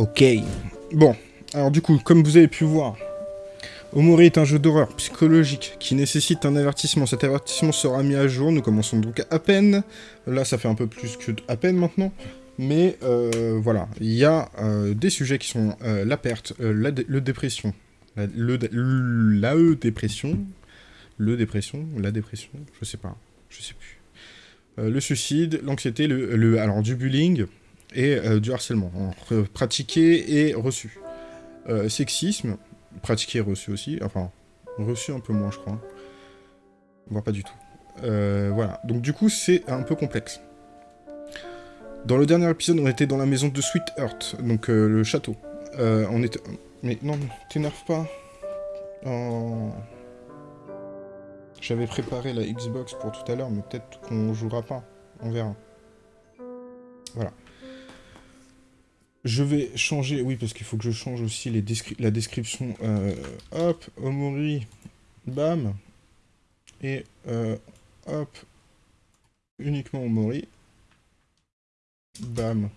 Ok. Bon, alors du coup, comme vous avez pu voir, Omori est un jeu d'horreur psychologique qui nécessite un avertissement. Cet avertissement sera mis à jour, nous commençons donc à peine. Là, ça fait un peu plus que à peine maintenant. Mais euh, voilà, il y a euh, des sujets qui sont euh, la perte, la dépression, la, le, e dépression, la dépression, je sais pas, je sais plus. le suicide, l'anxiété, le, le, alors du bullying, et euh, du harcèlement, pratiqué et reçu. Euh, sexisme, pratiqué et reçu aussi, enfin, reçu un peu moins, je crois. Voire pas du tout. Euh, voilà, donc du coup, c'est un peu complexe. Dans le dernier épisode, on était dans la maison de Sweet Earth, donc le château. on était... Mais non, t'énerve pas. Oh. J'avais préparé la Xbox pour tout à l'heure, mais peut-être qu'on jouera pas. On verra. Voilà. Je vais changer, oui, parce qu'il faut que je change aussi la description. Euh, hop, Omori, bam. Et euh, hop, uniquement Omori. Bam.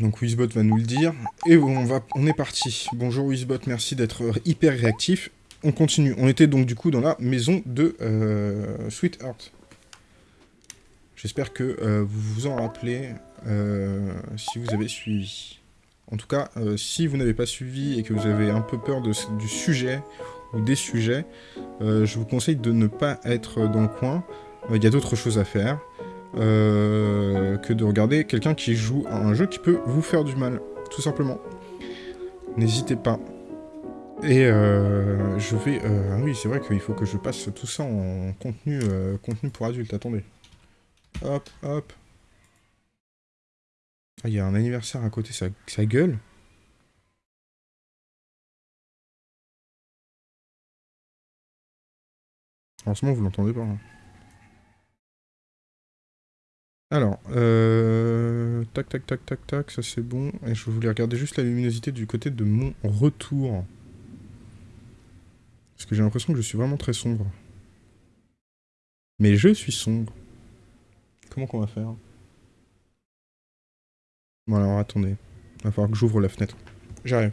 Donc Wizbot va nous le dire. Et on, va, est parti. Bonjour Wizbot, merci d'être hyper réactif. On continue. On était donc du coup dans la maison de euh, Sweetheart. J'espère que euh, vous vous en rappelez euh, si vous avez suivi. En tout cas, euh, si vous n'avez pas suivi et que vous avez un peu peur de, du sujet ou des sujets, je vous conseille de ne pas être dans le coin. Il y a d'autres choses à faire que de regarder quelqu'un qui joue à un jeu qui peut vous faire du mal, tout simplement. N'hésitez pas. Et je vais... ah oui, c'est vrai qu'il faut que je passe tout ça en contenu, contenu pour adultes. Attendez. Hop, hop. Ah, il y a un anniversaire à côté, ça, ça gueule. En ce moment, vous l'entendez pas. Hein. Alors, euh... tac, tac, tac, tac, tac, ça c'est bon. Et je voulais regarder juste la luminosité du côté de mon retour. Parce que j'ai l'impression que je suis vraiment très sombre. Mais je suis sombre. Comment qu'on va faire Bon alors attendez. Il va falloir que j'ouvre la fenêtre. J'arrive.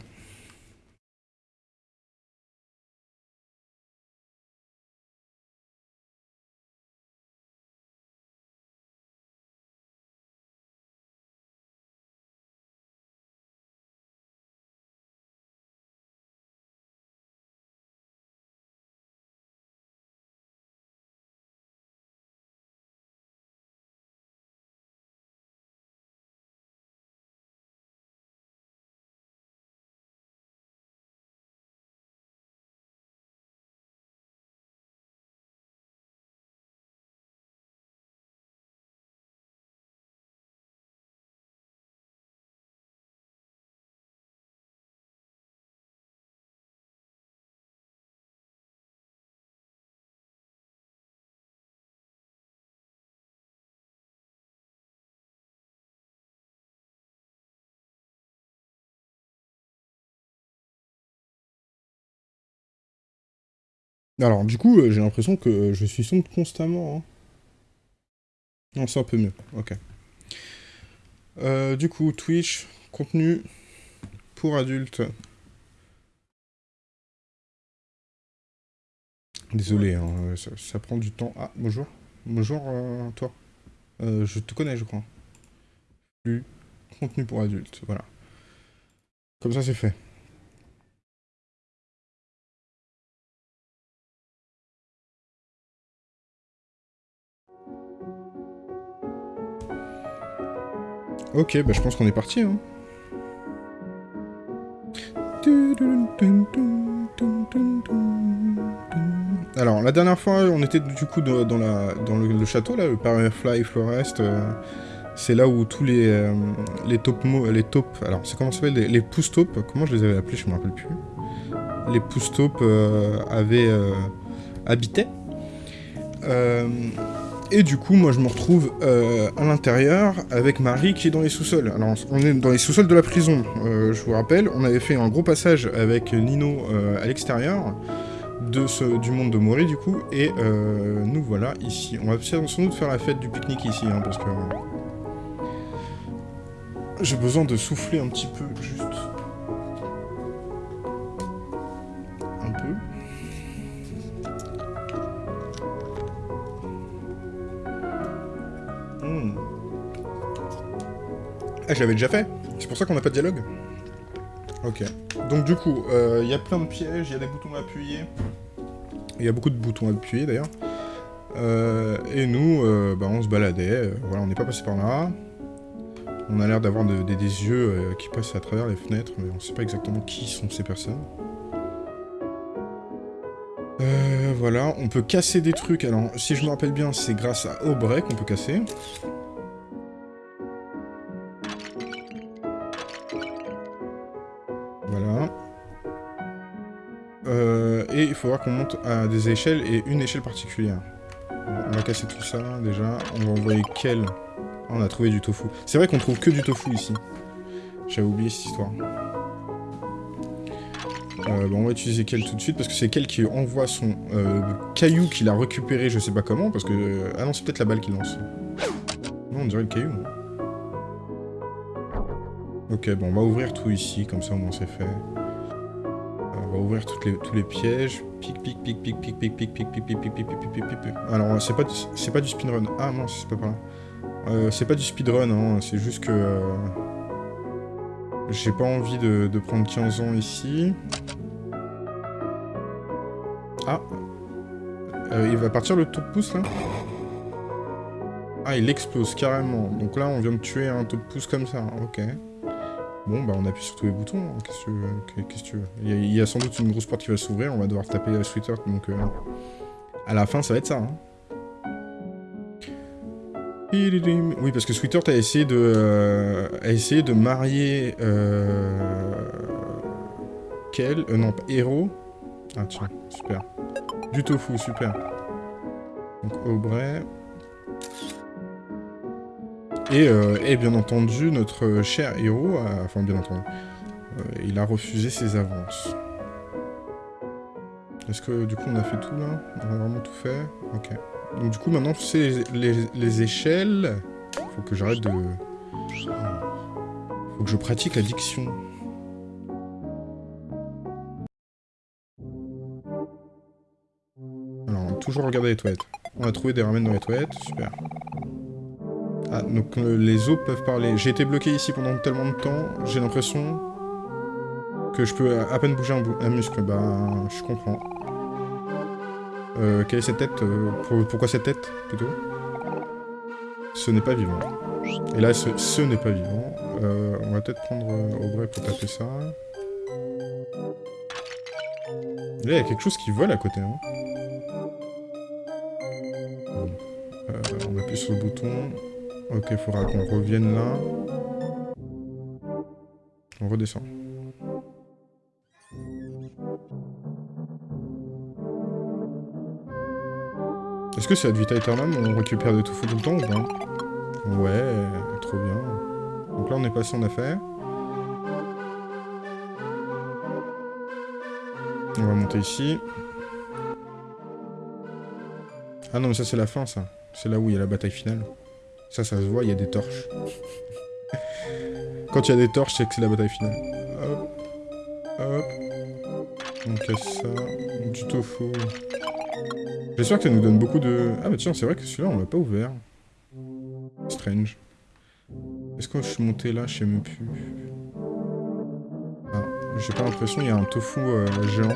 Alors, du coup, euh, j'ai l'impression que je suis sombre constamment. Hein. Non, c'est un peu mieux. Ok. Euh, du coup, Twitch, contenu pour adultes. Désolé, hein, ça, prend du temps. Ah, bonjour. Bonjour, euh, toi. je te connais, je crois. Plus contenu pour adultes, voilà. Comme ça, c'est fait. Ok, bah je pense qu'on est parti. Hein. Alors, la dernière fois, on était du coup dans, la, dans le, château, là, le Firefly Forest. Euh, c'est là où tous les, euh, les top les taupes, alors c'est comment ça s'appelle, les, les taupes comment je les avais appelés, je me rappelle plus. Les pousse-taupes euh, avaient habité. Et du coup, moi, je me retrouve euh, à l'intérieur avec Marie qui est dans les sous-sols. Alors, on est dans les sous-sols de la prison. Euh, je vous rappelle, on avait fait un gros passage avec Nino euh, à l'extérieur de ce, du monde de Mori, du coup. Et nous voilà ici. On va sans doute faire la fête du pique-nique ici, hein, parce que... J'ai besoin de souffler un petit peu, juste... Je l'avais déjà fait C'est pour ça qu'on n'a pas de dialogue Ok. Donc du coup, euh, il y a plein de pièges, il y a des boutons à appuyer. Il y a beaucoup de boutons à appuyer d'ailleurs. Euh, et nous, euh, bah, on se baladait, voilà, on n'est pas passé par là. On a l'air d'avoir des yeux qui passent à travers les fenêtres, mais on ne sait pas exactement qui sont ces personnes. voilà, on peut casser des trucs, alors si je me rappelle bien, c'est grâce à Aubrey qu'on peut casser. Il faudra qu'on monte à des échelles et une échelle particulière. on va casser tout ça déjà. On va envoyer quel On a trouvé du tofu. C'est vrai qu'on trouve que du tofu ici. J'avais oublié cette histoire. Euh, on va utiliser quel tout de suite parce que c'est quel qui envoie son euh, caillou qu'il a récupéré, je sais pas comment, parce que... Euh, ah non, c'est peut-être la balle qui lance. Non, on dirait le caillou. Ok, bon, on va ouvrir tout ici, comme ça au moins c'est fait va ouvrir tous les pièges. Pic, pic, pic, pic, pic, pic, pic, pic, pic, pic, pic, pic, pic, pic, pic, Alors, c'est pas, c'est pas du speedrun. Ah non, c'est pas par là. Euh, c'est pas du speedrun, hein. c'est juste que... Euh, j'ai pas envie de, prendre 15 ans ici. Ah euh, Il va partir le top pouce, là Ah, il explose, carrément. Donc là, on vient de tuer un top pouce comme ça, ok. Bon, bah on appuie sur tous les boutons, hein. qu'est-ce que tu veux il y, a, sans doute une grosse porte qui va s'ouvrir, on va devoir taper à Sweeter, donc... Euh, à la fin, ça va être ça, hein. Oui, parce que Sweeter a essayé de, euh, a essayé de marier... Euh... Quel euh, Non, Héros. Ah tiens, super. Du tofu, super. Donc Aubrey... Euh, et, bien entendu, notre cher héros, enfin bien entendu, euh, il a refusé ses avances. Est-ce que du coup on a fait tout là? On a vraiment tout fait? Ok. Donc du coup maintenant c'est les, les, échelles. Faut que j'arrête de... Faut que je pratique la diction. Alors, toujours regarder les toilettes. On a trouvé des ramen dans les toilettes, super. Ah, donc euh, les os peuvent parler. J'ai été bloqué ici pendant tellement de temps, j'ai l'impression que je peux à peine bouger un, muscle. Bah, je comprends. Euh, quelle est cette tête euh, Pourquoi cette tête, plutôt? Ce n'est pas vivant. Et là, ce, n'est pas vivant. on va peut-être prendre au vrai pour taper ça. Là, il y a quelque chose qui vole à côté. Hein. on appuie sur le bouton. Ok, il faudra qu'on revienne là. On redescend. Est-ce que c'est Ad Vita Aeternam On récupère de tout fou tout le temps ou pas? Ouais, trop bien. Donc là on est passé en affaire. On va monter ici. Ah non mais ça c'est la fin ça. C'est là où il y a la bataille finale. Ça, ça se voit, il y a des torches. Quand il y a des torches, c'est que c'est la bataille finale. Hop. Hop. On casse ça. Du tofu. J'espère que ça nous donne beaucoup de... Ah bah tiens, c'est vrai que celui-là, on l'a pas ouvert. Strange. Est-ce que je suis monté là? Je sais même plus. Ah, j'ai pas l'impression, il y a un tofu euh, géant.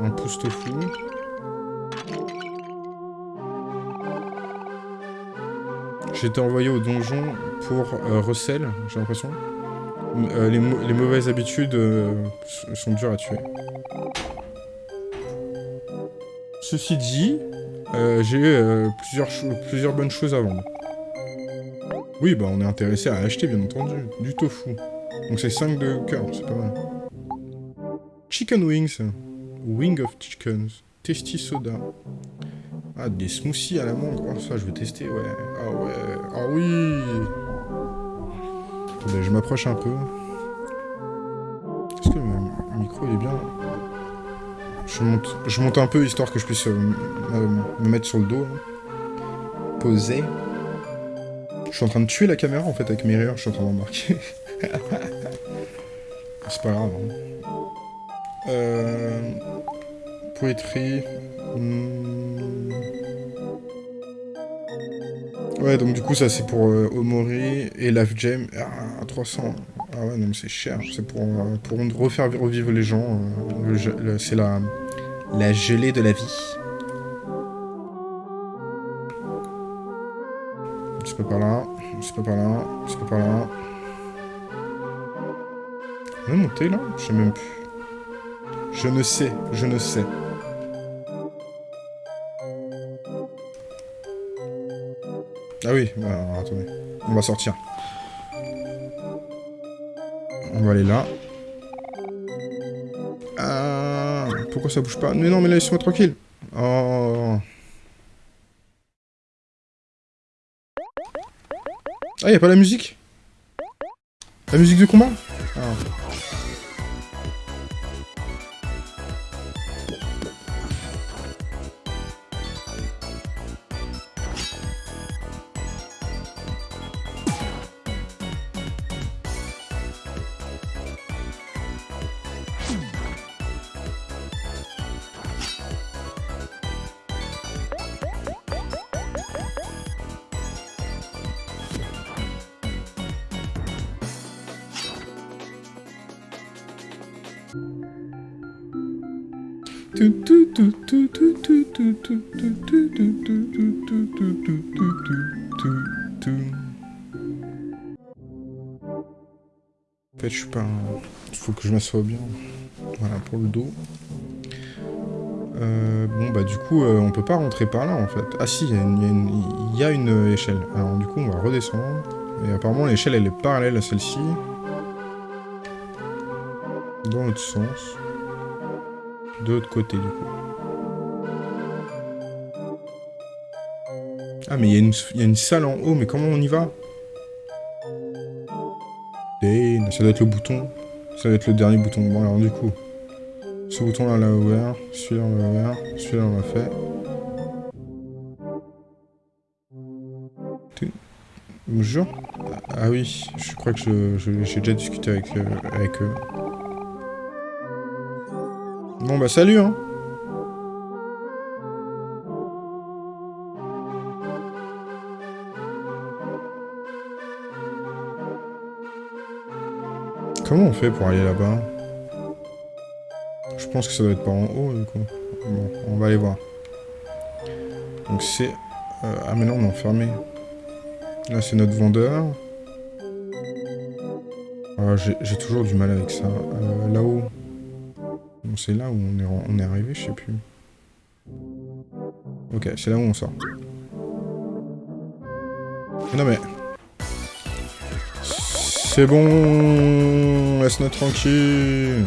Un pouce tofu. J'ai été envoyé au donjon pour euh, recel, j'ai l'impression. Euh, les, mauvaises habitudes euh, sont dures à tuer. Ceci dit, j'ai eu plusieurs, bonnes choses à vendre. Oui, bah on est intéressé à acheter, bien entendu. Du tofu. Donc c'est 5 de cœur, c'est pas mal. Chicken wings. Wing of chickens. Tasty soda. Ah, des smoothies à la mangue. Oh, ça, je veux tester, ouais. Ah ouais. Ah oui Attendez, je m'approche un peu. Est-ce que mon micro est bien? Je monte, je monte un peu, histoire que je puisse euh, me mettre sur le dos. Poser. Je suis en train de tuer la caméra, en fait, avec mes rires. Je suis en train d'en marquer. C'est pas grave. Hein. Euh... Poétrie... Hmm. Ouais, donc du coup, ça c'est pour euh, Omori et Life Jam. Ah, 300. Ah ouais, non, mais c'est cher. C'est pour, euh, pour refaire revivre les gens. Euh, c'est la, la gelée de la vie. C'est pas par là. C'est pas par là. C'est pas par là. On est monté là? Je sais même plus. Je ne sais. Je ne sais. Ah oui, bah, attendez. On va sortir. On va aller là. Ah, pourquoi ça bouge pas? Mais non, mais laisse-moi tranquille. Oh. Ah, y a pas la musique? La musique de combat? Ah. M'assoie bien. Voilà, pour le dos. Euh, bon, bah du coup, euh, on peut pas rentrer par là, en fait. Ah si, il y, a une échelle. Alors du coup, on va redescendre. Et apparemment, l'échelle, elle est parallèle à celle-ci. Dans l'autre sens. De l'autre côté, du coup. Ah, mais il y, a une salle en haut, mais comment on y va? Ça doit être le bouton. Ça doit être le dernier bouton. Bon, alors du coup, ce bouton-là, on l'a ouvert. Celui-là, on l'a ouvert. Celui-là, on l'a fait. Bonjour. Ah oui, je crois que j'ai déjà discuté avec, euh, avec eux. Bon bah salut hein Comment on fait pour aller là-bas? Je pense que ça doit être par en haut, du coup. Bon, on va aller voir. Donc c'est... Euh, ah mais non, on est enfermé. Là, c'est notre vendeur. Ah, J'ai toujours du mal avec ça. Euh, là-haut. c'est là où on est, on est arrivé, je sais plus. Ok, c'est là où on sort. Non mais... C'est bon Laisse-nous tranquille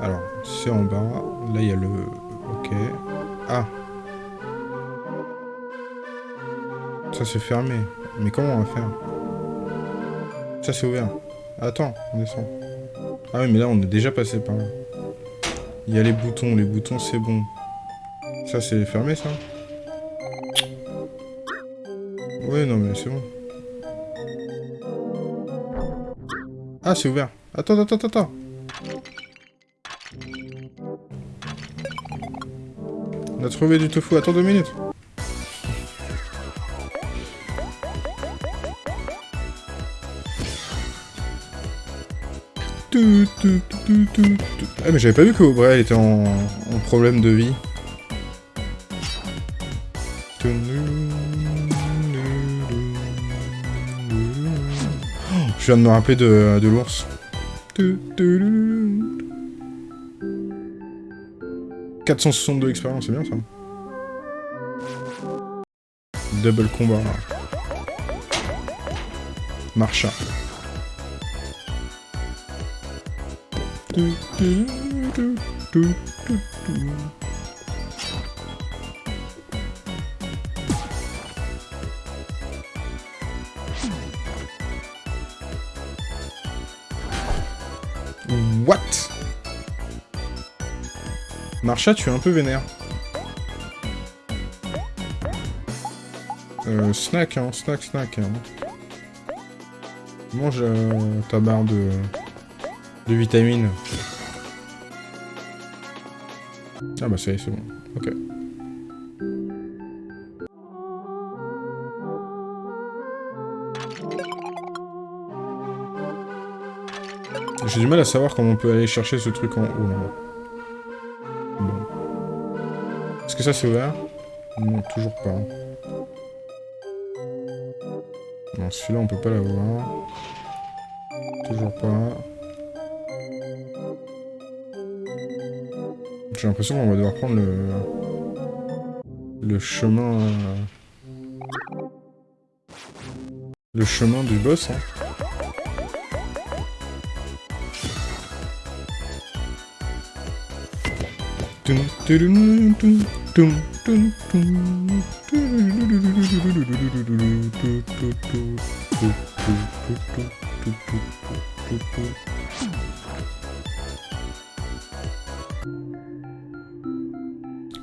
Alors, c'est en bas. Là, il y a le... Ok. Ah Ça, c'est fermé. Mais comment on va faire? Ça, c'est ouvert. Attends, on descend. Ah oui, mais là, on est déjà passé par là. Il y a les boutons. Les boutons, c'est bon. Ça, c'est fermé, ça? Ouais, non, mais c'est bon. Ah, c'est ouvert. Attends, attends, attends. A trouvé du tofu, attends deux minutes. Ah mais j'avais pas vu que Aubrey était en, problème de vie. Je viens de me rappeler de l'ours. 462 expériences, c'est bien ça. Double combat. Marcha. Marcha, tu es un peu vénère. Euh, snack, hein, snack, snack. Hein. Mange euh, ta barre de, de vitamines. Ah bah ça y est, c'est bon. Ok. J'ai du mal à savoir comment on peut aller chercher ce truc en haut ça c'est ouvert Non, toujours pas. Non, celui-là on peut pas l'avoir. Toujours pas. J'ai l'impression qu'on va devoir prendre le... Le chemin... Euh, le chemin du boss, hein. Peut-être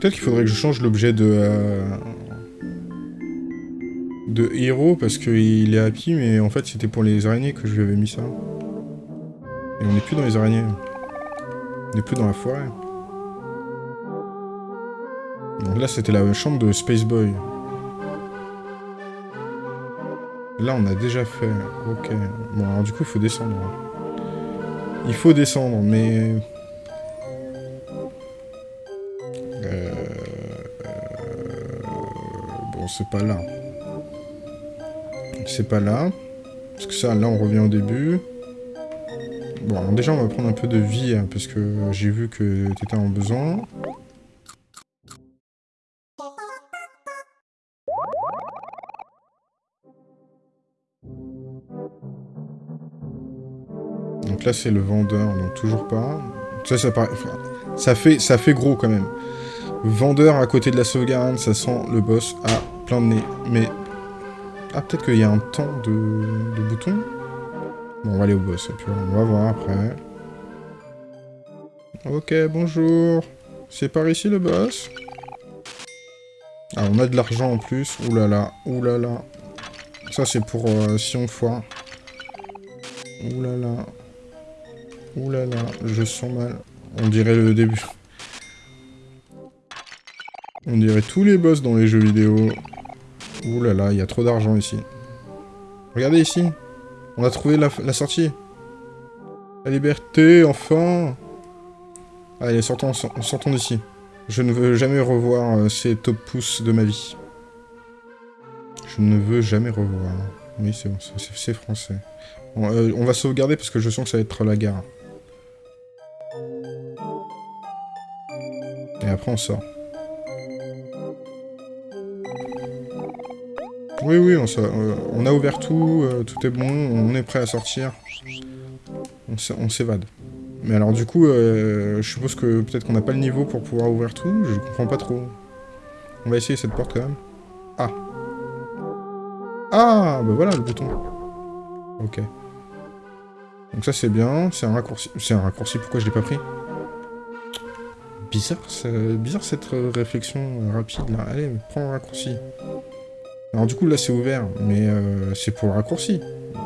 qu'il faudrait que je change l'objet de... Euh, de héros, parce qu'il est happy, mais en fait c'était pour les araignées que je lui avais mis ça. Et on n'est plus dans les araignées. On n'est plus dans la forêt. Là, c'était la chambre de Space Boy. Là, on a déjà fait. Ok. Bon, alors du coup, il faut descendre. Il faut descendre, mais... Euh... Bon, c'est pas là. C'est pas là. Parce que ça, là, on revient au début. Bon, déjà, on va prendre un peu de vie, hein, parce que j'ai vu que t'étais en besoin. Là, c'est le vendeur, donc toujours pas. Ça, ça, fait, ça fait gros quand même. Vendeur à côté de la sauvegarde, ça sent le boss à plein de nez. Mais... Ah, peut-être qu'il y a un temps de, de bouton Bon, on va aller au boss, on va voir après. Ok, bonjour. C'est par ici le boss? Ah, on a de l'argent en plus. Là là. Ça, c'est pour euh, si on foire. Là. Ouh là là, je sens mal. On dirait le début. On dirait tous les boss dans les jeux vidéo. Ouh là là, il y a trop d'argent ici. Regardez ici. On a trouvé la, sortie. La liberté, enfin Allez, sortons, sortons d'ici. Je ne veux jamais revoir euh, ces top pouces de ma vie. Je ne veux jamais revoir. Oui, c'est bon, c'est français. Euh, on va sauvegarder parce que je sens que ça va être la gare. Et après on sort. Oui, oui, on, euh, on a ouvert tout, euh, tout est bon, on est prêt à sortir. On s'évade. Mais alors du coup, euh, je suppose que peut-être qu'on n'a pas le niveau pour pouvoir ouvrir tout, je comprends pas trop. On va essayer cette porte quand même. Ah Ah Bah voilà le bouton. Ok. Donc ça c'est bien, c'est un raccourci. C'est un raccourci, pourquoi je l'ai pas pris? Bizarre, bizarre cette réflexion rapide là. Allez, prends un raccourci. Alors du coup là c'est ouvert, mais euh, c'est pour le raccourci,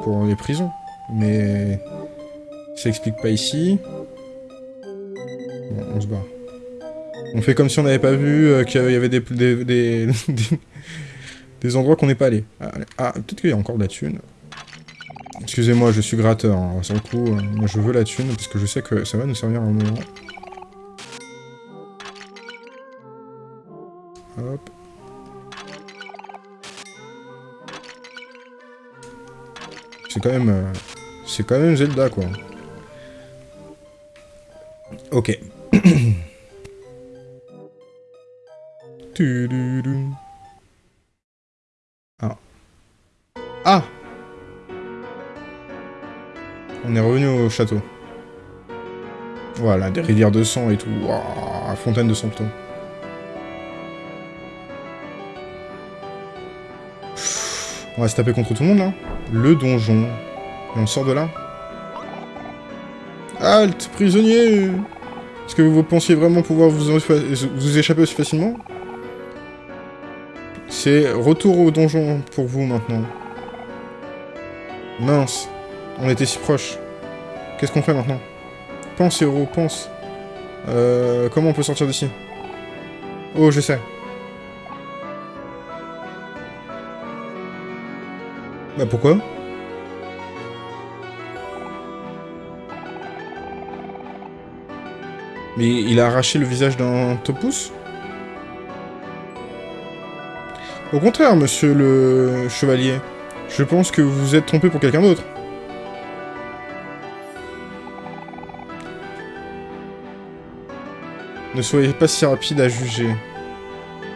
pour les prisons. Mais Ça explique pas ici. Bon, on se barre. On fait comme si on n'avait pas vu euh, qu'il y avait des, des, des, des endroits qu'on n'est pas allé. Ah, ah peut-être qu'il y a encore de la thune. Excusez-moi, je suis gratteur. Hein. Sur le coup, euh, moi je veux la thune parce que je sais que ça va nous servir un moment. Hop. C'est quand même... Euh, c'est quand même Zelda, quoi. Ok. ah. Ah On est revenu au château. Voilà, des rivières de sang et tout. fontaine de sang. On va se taper contre tout le monde, là. Le donjon. Et on sort de là Halte, prisonnier Est-ce que vous pensiez vraiment pouvoir vous, échapper aussi facilement? C'est retour au donjon pour vous, maintenant. Mince. On était si proches. Qu'est-ce qu'on fait maintenant? Pense, héros, pense. Euh, comment on peut sortir d'ici? Oh, je sais. Bah pourquoi Mais il a arraché le visage d'un topus Au contraire, monsieur le chevalier. Je pense que vous vous êtes trompé pour quelqu'un d'autre. Ne soyez pas si rapide à juger.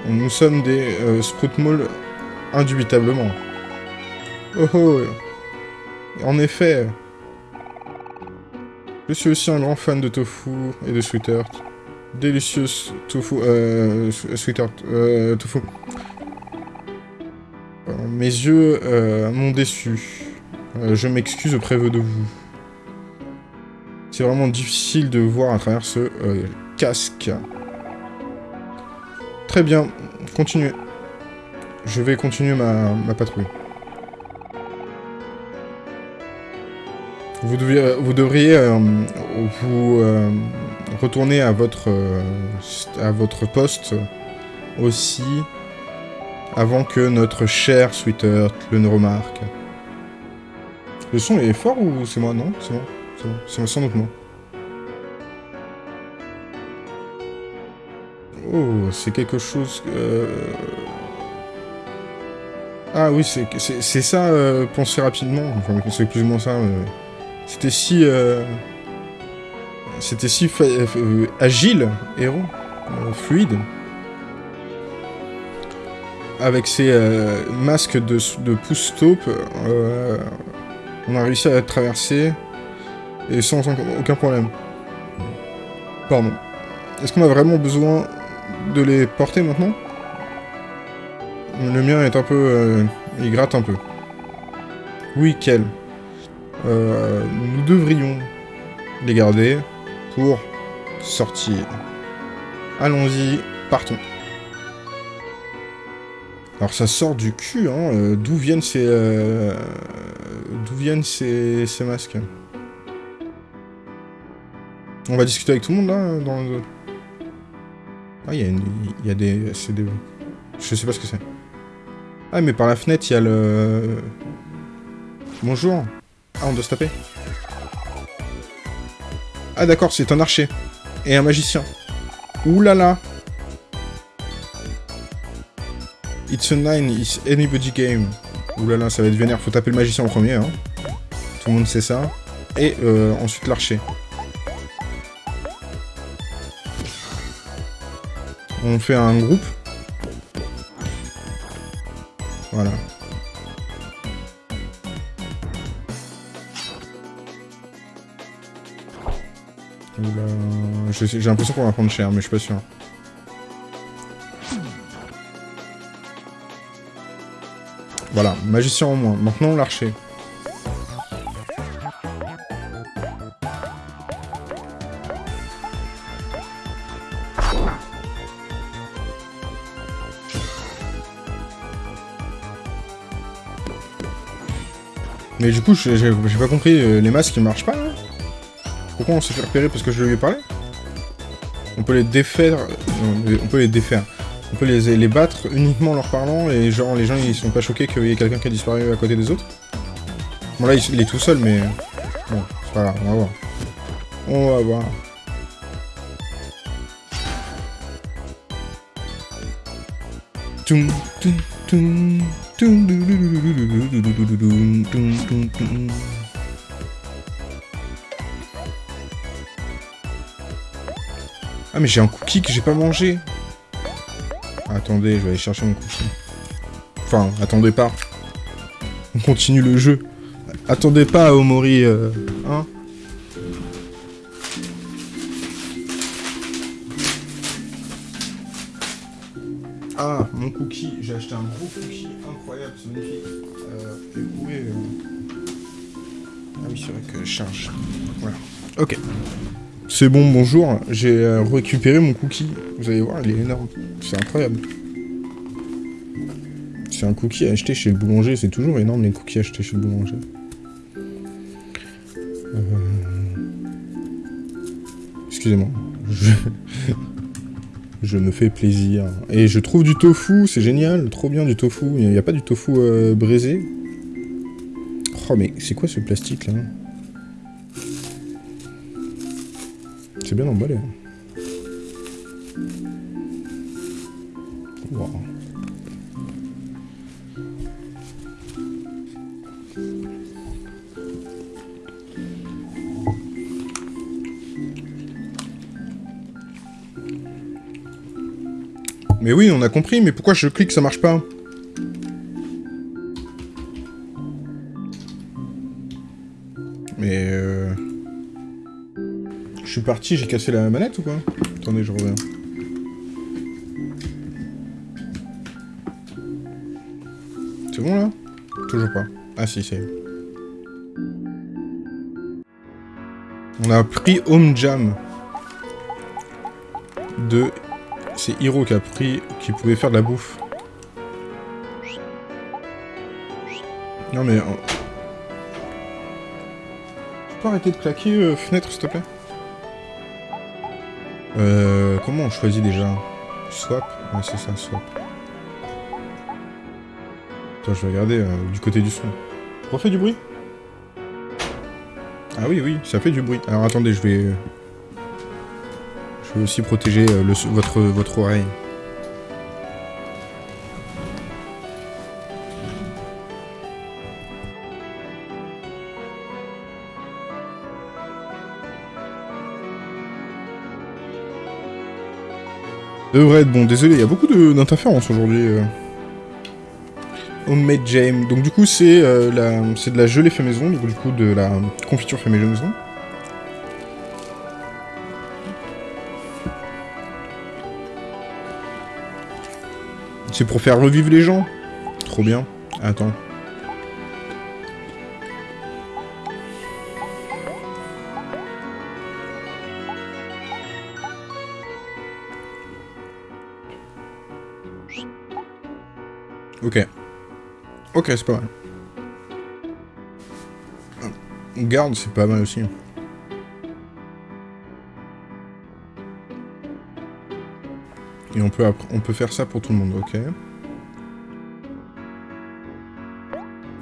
Nous sommes des euh, indubitablement. Oh oh En effet, je suis aussi un grand fan de tofu et de sweet earth. Délicieux tofu... Euh... Sweet earth... Euh... Tofu. Mes yeux euh, m'ont déçu. Euh, je m'excuse auprès de vous. C'est vraiment difficile de voir à travers ce euh, casque. Très bien, continuez. Je vais continuer ma patrouille. Vous, vous devriez euh, vous euh, retourner à votre, euh, à votre poste aussi avant que notre cher Sweetheart le ne remarque. Le son est fort ou c'est moi? Non, c'est moi. C'est. C'est sans doute moi. Oh, c'est quelque chose... Ah oui, c'est ça, penser rapidement. Enfin, c'est plus ou moins ça. C'était si... Euh, c'était si euh, agile, héros, euh, fluide. Avec ses masques de, de pouce-taupe, on a réussi à traverser et sans aucun problème. Pardon. Est-ce qu'on a vraiment besoin de les porter maintenant? Le mien est un peu... il gratte un peu. Oui, quel euh, nous devrions les garder pour sortir. Allons-y, partons. Alors ça sort du cul, hein. Euh, d'où viennent ces... Euh, d'où viennent ces, ces masques? On va discuter avec tout le monde, là, dans le... Ah, il y, a y a des... C'est des... Je sais pas ce que c'est. Ah, mais par la fenêtre, il y a le... Bonjour. Ah, on doit se taper Ah d'accord, c'est un archer. Et un magicien. Ouh là là It's a nine, it's anybody game. Ouh là là, ça va être vénère, faut taper le magicien en premier, hein. Tout le monde sait ça. Et euh, ensuite l'archer. On fait un groupe. Voilà. J'ai l'impression qu'on va prendre cher, mais je suis pas sûr. Voilà, magicien en moins. Maintenant, l'archer. Mais du coup, j'ai pas compris, euh, les masques ils marchent pas là? Pourquoi on s'est fait repérer Parce que je lui ai parlé? On peut les défaire... on peut les défaire. On peut les, battre uniquement en leur parlant, et genre les gens ils sont pas choqués qu'il y ait quelqu'un qui a disparu à côté des autres Bon là il est tout seul, mais... Bon, c'est pas grave, on va voir. On va voir. Ah mais j'ai un cookie que j'ai pas mangé. Attendez, je vais aller chercher mon cookie. Enfin, attendez pas. On continue le jeu. Attendez pas, Omori, euh, hein Ah, mon cookie. J'ai acheté un gros cookie incroyable, c'est magnifique. Euh. Euh... Ah oui, c'est vrai que je charge. Voilà. Ok. C'est bon, bonjour. J'ai euh, récupéré mon cookie. Vous allez voir, il est énorme. C'est incroyable. C'est un cookie acheté chez le boulanger. C'est toujours énorme, les cookies achetés chez le boulanger. Euh... Excusez-moi. Je... me fais plaisir. Et je trouve du tofu, c'est génial, trop bien du tofu. Il n'y a pas du tofu euh, braisé? Oh mais c'est quoi ce plastique là? C'est bien emballé. Mais oui, on a compris, mais pourquoi je clique, ça marche pas? Suis parti, j'ai cassé la manette ou quoi? Attendez, je reviens. C'est bon là? Toujours pas. Ah si, c'est... On a pris Home Jam de c'est Hiro qui a pris, qui pouvait faire de la bouffe. Non mais... Tu peux arrêter de claquer, euh, fenêtre, s'il te plaît? Euh... Comment on choisit déjà Swap Ouais, c'est ça, swap. Attends, je vais regarder euh, du côté du son. Refais du bruit? Ah oui, oui, ça fait du bruit. Alors attendez, je vais... Je vais aussi protéger euh, le, votre, votre oreille. Devrait être bon. Désolé, il y a beaucoup d'interférences aujourd'hui. Euh. Homemade jam. Donc du coup, c'est euh, de la gelée fait maison, donc du coup de la confiture fait maison. C'est pour faire revivre les gens Trop bien. Attends. Ok, c'est pas mal. Garde, c'est pas mal aussi. Et on peut, on peut faire ça pour tout le monde, ok.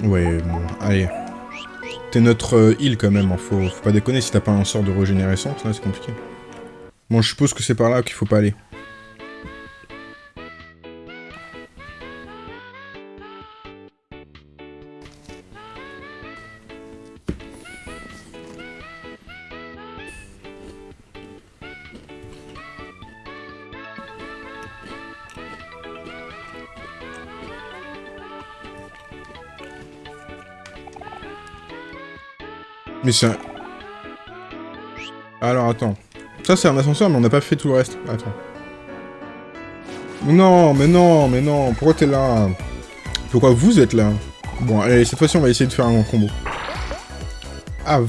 Ouais, bon, allez. T'es notre euh, île quand même, hein. faut, pas déconner, si t'as pas un sort de régénérescence, là c'est compliqué. Bon, je suppose que c'est par là qu'il faut pas aller. Alors, attends. Ça, c'est un ascenseur, mais on n'a pas fait tout le reste. Attends. Non, mais non, mais non. Pourquoi t'es là? Pourquoi vous êtes là? Bon, allez, cette fois-ci, on va essayer de faire un combo. Ah,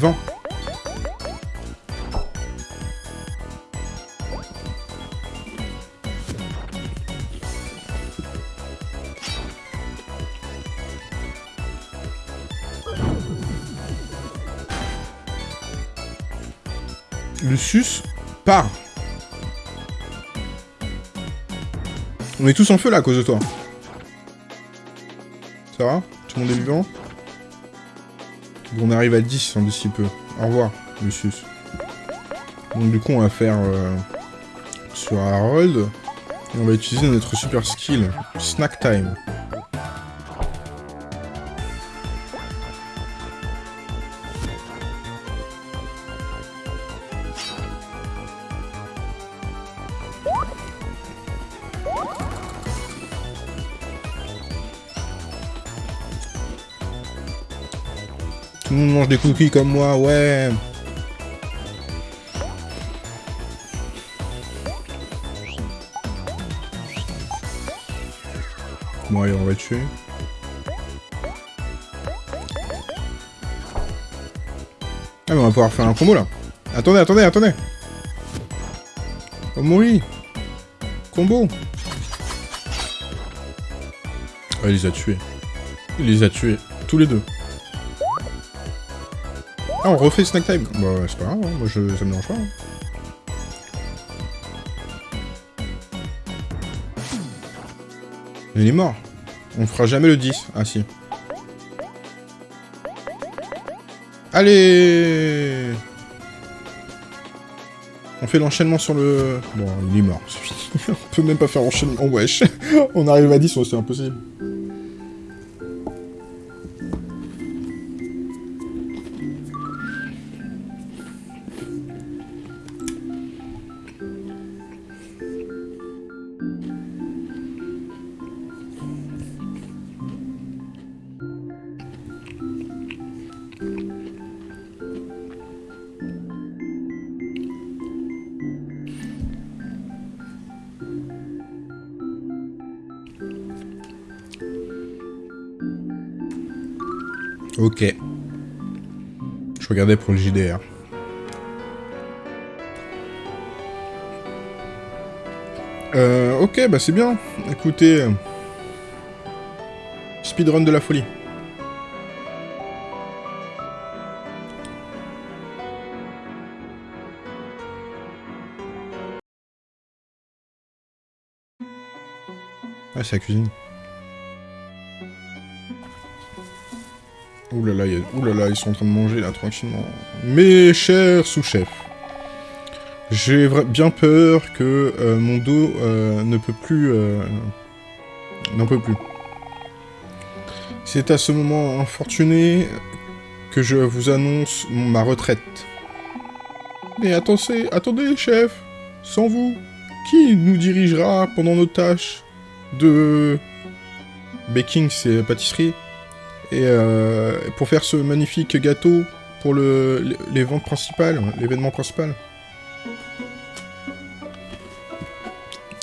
20. Lucius part. On est tous en feu là à cause de toi. Ça va? Tout le monde est vivant? On arrive à 10 en d'ici peu. Au revoir, Lucius. Donc du coup, on va faire euh, sur Harold. Et on va utiliser notre super skill, Snack Time. Tout le monde mange des cookies comme moi, ouais Bon allez, on va tuer. Ah mais on va pouvoir faire un combo là. Attendez, attendez, attendez Oh mourir Combo Ah, il les a tués. Il les a tués. Tous les deux. Ah, on refait snack time Bah, c'est pas grave, hein. moi je, ça me dérange pas. hein. Il est mort. On fera jamais le 10. Ah si. Allez On fait l'enchaînement sur le... Bon, il est mort. On peut même pas faire enchaînement, wesh. On arrive à 10, c'est impossible. Regardais pour le JDR. Euh, ok, bah c'est bien. Écoutez... Speedrun de la folie. Ah, c'est la cuisine. Ouh là là, ouh ils sont en train de manger là tranquillement. Mes chers sous-chefs, j'ai bien peur que euh, mon dos euh, ne peut plus, euh, n'en peut plus. C'est à ce moment infortuné que je vous annonce ma retraite. Mais attendez, attendez, chef, sans vous, qui nous dirigera pendant nos tâches de baking, c'est pâtisserie et euh, pour faire ce magnifique gâteau pour le, les- principales, l'événement principal.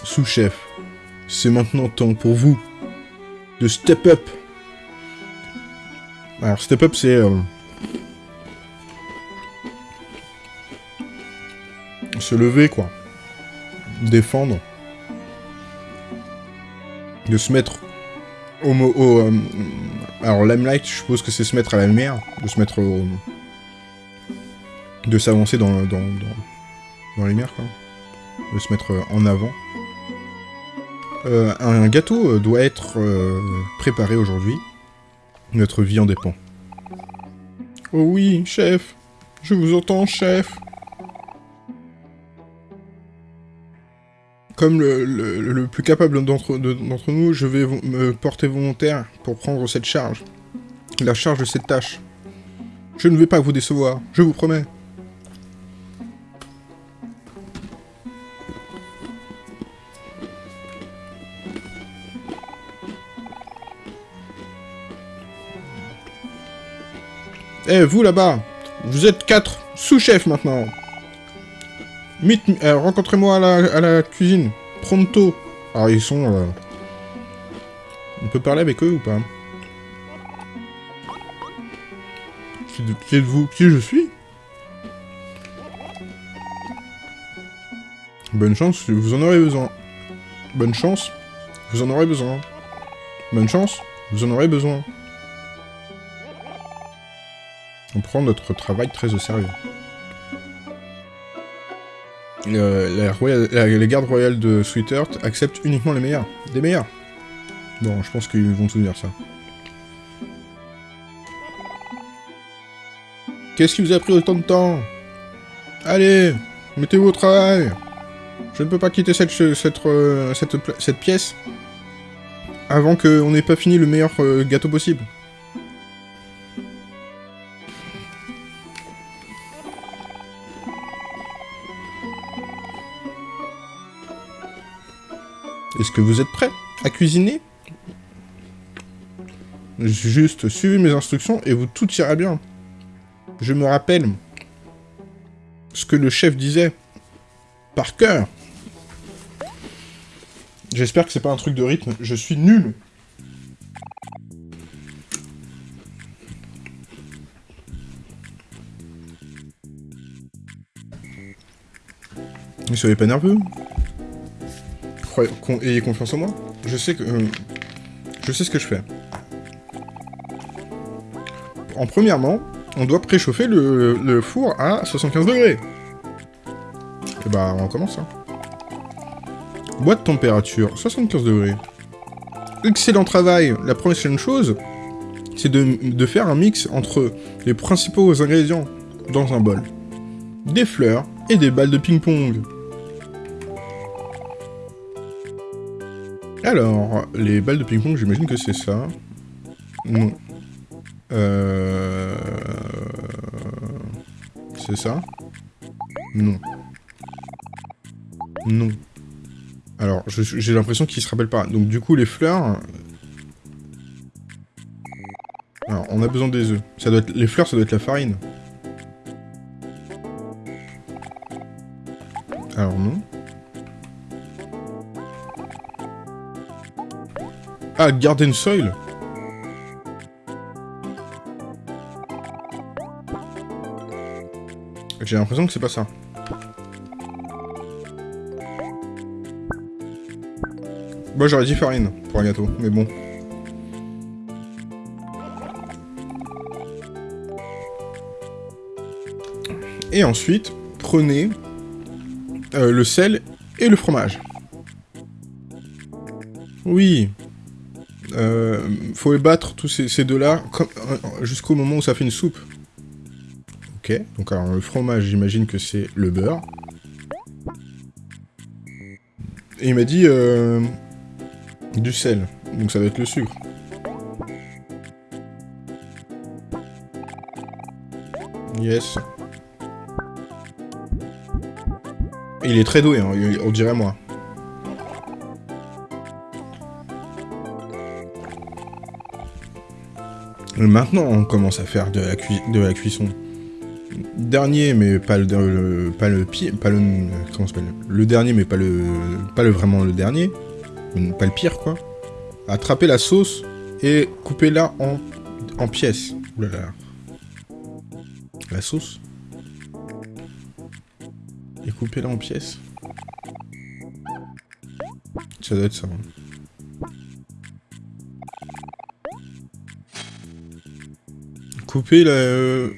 Sous-chef, c'est maintenant temps pour vous de step up. Alors step up c'est euh, se lever quoi, défendre, de se mettre au, euh, alors limelight, je suppose que c'est se mettre à la lumière, de se mettre au... de s'avancer dans, dans, dans, la lumière, quoi. De se mettre en avant. Euh, un gâteau euh, doit être préparé aujourd'hui. Notre vie en dépend. Oh oui, chef Je vous entends, chef Comme le, le- plus capable d'entre de- d'entre nous, je vais me porter volontaire pour prendre cette charge. La charge de cette tâche. Je ne vais pas vous décevoir, je vous promets. Eh, vous là-bas, vous êtes quatre sous-chefs maintenant. Euh, Rencontrez-moi à la, à la cuisine. Pronto. Alors, ils sont... On peut parler avec eux ou pas? Qui êtes-vous? Qui je suis? Bonne chance, vous en aurez besoin. Bonne chance, vous en aurez besoin. Bonne chance, vous en aurez besoin. On prend notre travail très au sérieux. La, les gardes royales de Sweet Earth acceptent uniquement les meilleurs. Des meilleurs. Bon, je pense qu'ils vont tout dire ça. Qu'est-ce qui vous a pris autant de temps? Allez, mettez-vous au travail Je ne peux pas quitter cette, euh, cette pièce avant qu'on n'ait pas fini le meilleur euh, gâteau possible. Est-ce que vous êtes prêts à cuisiner? Juste suivez mes instructions et vous tout ira bien. Je me rappelle ce que le chef disait par cœur. J'espère que c'est pas un truc de rythme. Je suis nul. Ne soyez pas nerveux. Ayez confiance en moi. Je sais que... Euh, je sais ce que je fais. En premièrement, on doit préchauffer le, four à 75 degrés. Et bah, on commence, hein. Boîte température, 75 degrés. Excellent travail La prochaine chose, c'est de, faire un mix entre les principaux ingrédients dans un bol. Des fleurs et des balles de ping-pong. Alors, les balles de ping-pong, j'imagine que c'est ça. Non. Euh... C'est ça? Non. Non. Alors, j'ai l'impression qu'il se rappelle pas. Donc du coup, les fleurs... Alors, on a besoin des œufs. Ça doit. Les fleurs, ça doit être la farine. Alors non. Ah, Garden Soil J'ai l'impression que c'est pas ça. Moi j'aurais dit farine pour un gâteau, mais bon. Et ensuite, prenez euh, le sel et le fromage. Oui. Euh, faut les battre tous ces, deux-là euh, jusqu'au moment où ça fait une soupe. Ok, donc alors le fromage, j'imagine que c'est le beurre. Et il m'a dit... Euh, du sel. Donc ça va être le sucre. Yes. Il est très doué, hein, on dirait moi. Maintenant, on commence à faire de la, cuisson. Dernier, mais pas le, pas le pire, pas le comment s'appelle? Le dernier, mais pas le pas le vraiment le dernier pas le pire quoi. Attrapez la sauce et coupez-la en, en pièces. Oulala. La sauce. Et coupez-la en pièces. Ça doit être ça. Hein. Couper la... Euh,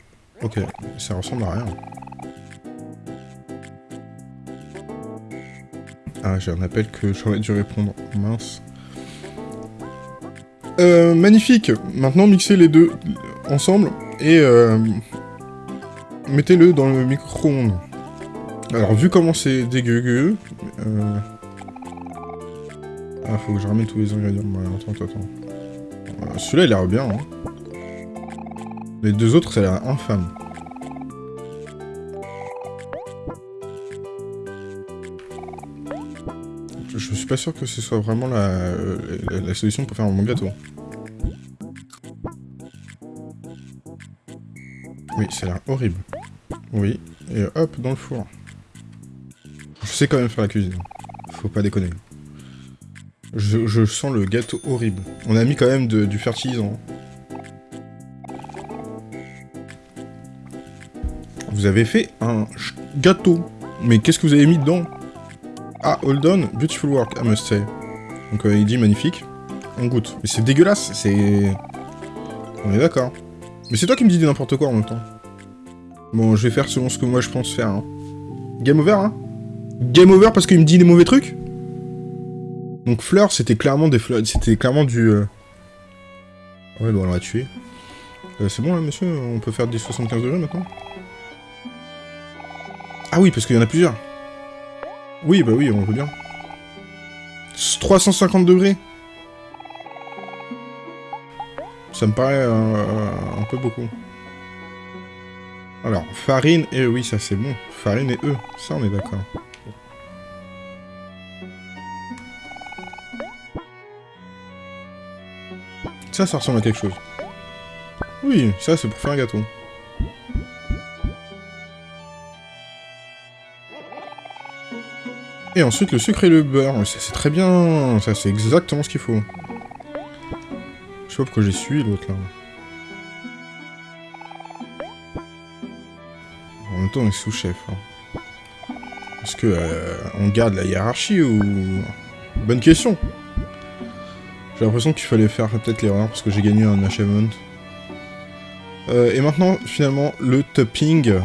ok, ça ressemble à rien. Ah, j'ai un appel que j'aurais dû répondre. Mince. Euh, magnifique Maintenant, mixez les deux ensemble et euh, mettez-le dans le micro-ondes. Alors, vu comment c'est dégueu... Euh... Ah, faut que je ramène tous les ingrédients. attends, attends. Euh, celui-là, il a l'air bien. Hein. Les deux autres, ça a l'air infâme. je suis pas sûr que ce soit vraiment la, solution pour faire un bon gâteau. Oui, ça a l'air horrible. Oui, et hop, dans le four. Je sais quand même faire la cuisine. Faut pas déconner. Je, sens le gâteau horrible. On a mis quand même du fertilisant. Vous avez fait un gâteau. Mais qu'est-ce que vous avez mis dedans? Ah, hold on, beautiful work, I must say. Donc euh, il dit magnifique. On goûte. Mais c'est dégueulasse, c'est... On est d'accord. Mais c'est toi qui me dis n'importe quoi en même temps. Bon, je vais faire selon ce que moi je pense faire. Hein. Game over, hein Game over parce qu'il me dit des mauvais trucs Donc fleurs, c'était clairement des fleurs, c'était clairement du... Euh... Ouais, bon, on l'a tué. Euh, c'est bon là, monsieur On peut faire des 75 degrés maintenant? Ah oui, parce qu'il y en a plusieurs. Oui, bah oui, on veut bien. 350 degrés Ça me paraît euh, un peu beaucoup. Alors, farine et... Oui, ça c'est bon. Farine et œufs. Ça, on est d'accord. Ça, ça ressemble à quelque chose. Oui, ça, c'est pour faire un gâteau. Et ensuite, le sucre et le beurre. C'est très bien. Ça, c'est exactement ce qu'il faut. Je sais pas pourquoi j'ai suivi l'autre, là. En même temps, on est sous-chef. Hein. Est-ce que euh, on garde la hiérarchie ou... Bonne question. J'ai l'impression qu'il fallait faire peut-être l'erreur parce que j'ai gagné un achievement. Euh, et maintenant, finalement, le topping,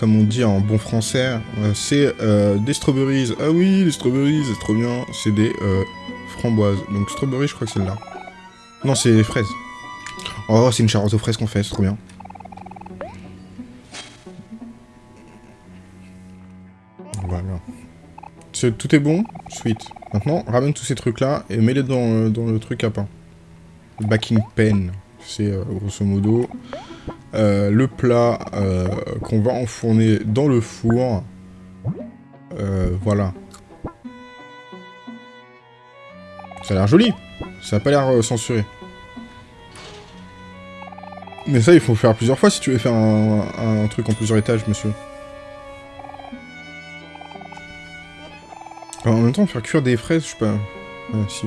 comme on dit en bon français, euh, c'est euh, des strawberries. Ah oui, les strawberries, c'est trop bien. C'est des framboises. Donc strawberries, je crois que c'est là. Non, c'est des fraises. Oh, c'est une charlotte aux fraises qu'on fait, c'est trop bien. Voilà. Tout est bon Sweet. Maintenant, ramène tous ces trucs-là et mets-les dans, le truc à pain. Backing pen. C'est grosso modo euh, le plat euh, qu'on va enfourner dans le four. Euh, voilà. Ça a l'air joli. Ça a pas l'air censuré. Mais ça, il faut faire plusieurs fois si tu veux faire un, truc en plusieurs étages, monsieur. en même temps, faire cuire des fraises, je sais pas... Ah, si,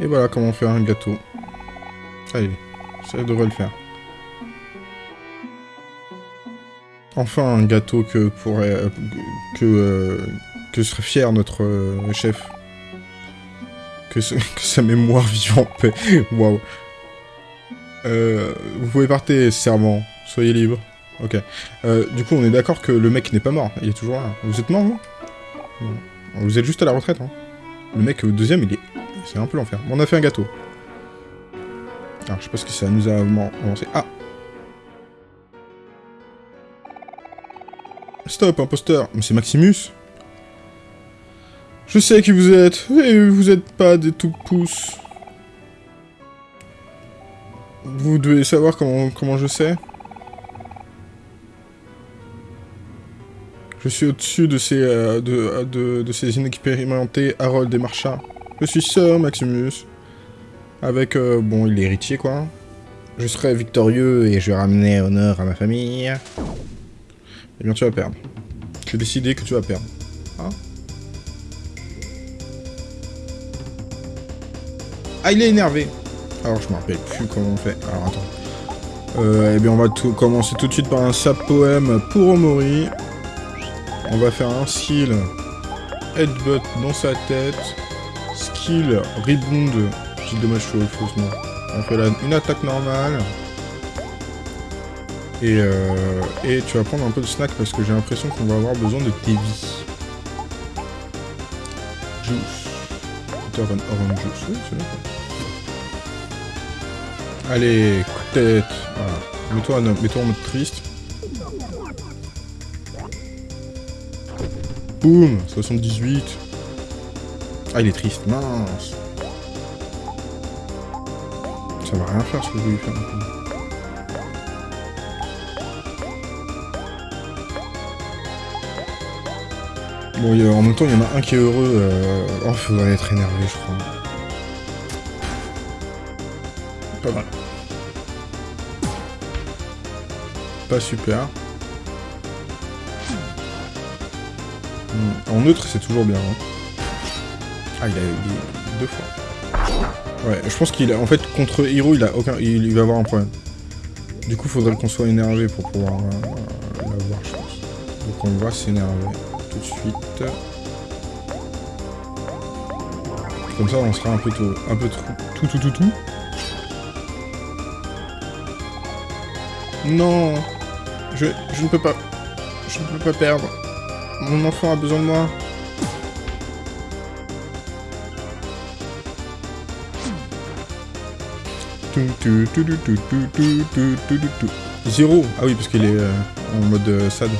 Et voilà comment faire un gâteau. Allez, ça devrait le faire. Enfin un gâteau que pourrait... Euh, que, euh, que serait fier notre euh, chef. Que, sa mémoire vive en paix. Waouh. vous pouvez partir, servant. Soyez libre. Ok. du coup, on est d'accord que le mec n'est pas mort. Il est toujours là. Vous êtes mort, vous? Vous êtes juste à la retraite, hein. Le mec, au deuxième, il est... C'est un peu l'enfer. on a fait un gâteau. Alors, je sais pas ce que ça nous a avancé. Ah Stop, imposteur. Mais c'est Maximus Je sais qui vous êtes, et vous êtes pas des tout pousses. Vous devez savoir comment, comment je sais. Je suis au-dessus de ces, euh, de, de, ces inexpérimentés Harold et Marcha. Je suis Sir Maximus. Avec, euh, bon, il est héritier, quoi. Je serai victorieux et je ramener honneur à ma famille. Eh bien, tu vas perdre. J'ai décidé que tu vas perdre. Hein ah, il est énervé. Alors, je me rappelle plus comment on fait. Alors, attends. Euh, eh bien, on va tout commencer tout de suite par un sap poème pour Omori. On va faire un skill headbutt dans sa tête. Skill rebound. Petit dommage faussement. On fait une attaque normale. Euh, et, tu vas prendre un peu de snack parce que j'ai l'impression qu'on va avoir besoin de tes vies. Juice. orange juice. Oui, c'est. Allez, coup de tête. Voilà. Mets-toi en, mode triste. Boum 78. Ah, il est triste. Mince. Ça va rien faire ce que je voulais faire Bon, en même temps, il y en a un qui est heureux. Euh... Oh, faudrait être énervé, je crois. Pas mal. Pas super. Hmm. En neutre, c'est toujours bien. Hein. Ah, il a eu deux fois. Ouais, je pense qu'il a... En fait, contre Hiro, il a aucun... Il, va avoir un problème. Du coup, faudrait qu'on soit énervé pour pouvoir euh, l'avoir, je pense. Donc on va s'énerver de. Comme ça, on sera un peu tout, un peu tout, tout, tout, tout. Non, je, je ne peux pas, je ne peux pas perdre. Mon enfant a besoin de moi. Zéro Ah oui, parce qu'il est euh, en mode euh, sad.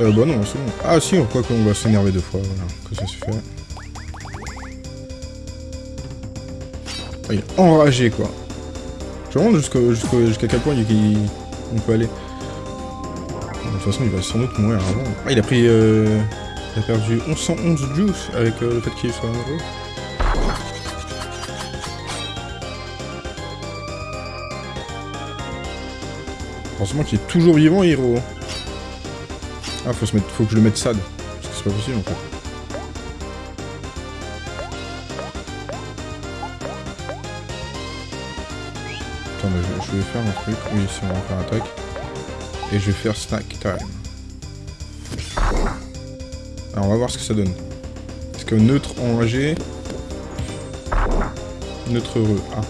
Euh, bah non, c'est bon. Ah si, quoi qu'on va s'énerver deux fois, voilà, que ça se fait. Ah, il est enragé, quoi. Je me jusqu'à quel point il, on peut aller? De toute façon, il va sans doute mourir avant. Ah, il a pris... Euh, il a perdu 1111 juice avec euh, le fait qu'il soit amoureux. Heureusement qu'il est toujours vivant, Hiro. Ah, faut, se mettre, faut que je le mette sad. Parce que c'est pas possible, en fait. Attends, mais je, vais faire un truc. Oui, c'est bon, on va faire attaque. Et je vais faire snack time. Alors, on va voir ce que ça donne. Parce que neutre enragé... Neutre heureux. Ah.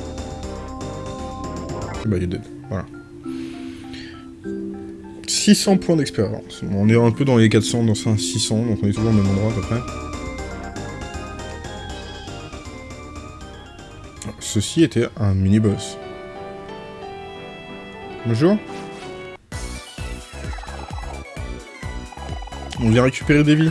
Bah, il est dead. Voilà. 600 points d'expérience. On est un peu dans les 400, dans 600, donc on est toujours au même endroit à peu près. Ceci était un mini-boss. Bonjour. On vient récupérer des vies.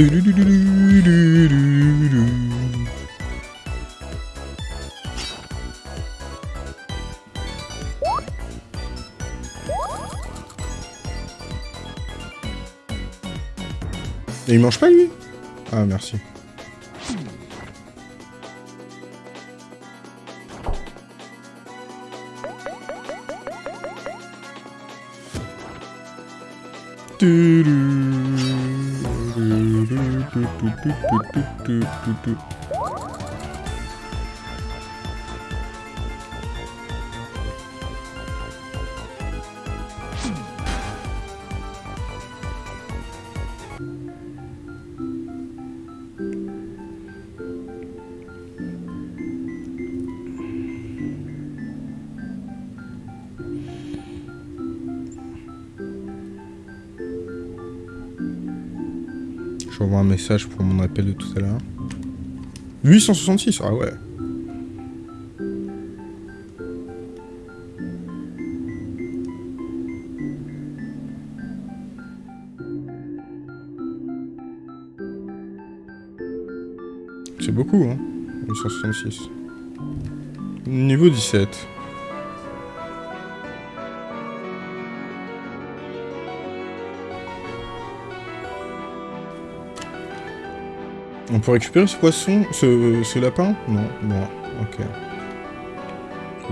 Et il mange pas lui? Ah merci. tu, tu. Message pour mon appel de tout à l'heure. 866, ah ouais. C'est beaucoup, hein 866. Niveau 17. On peut récupérer ce poisson, ce, lapin? Non, bon, ok.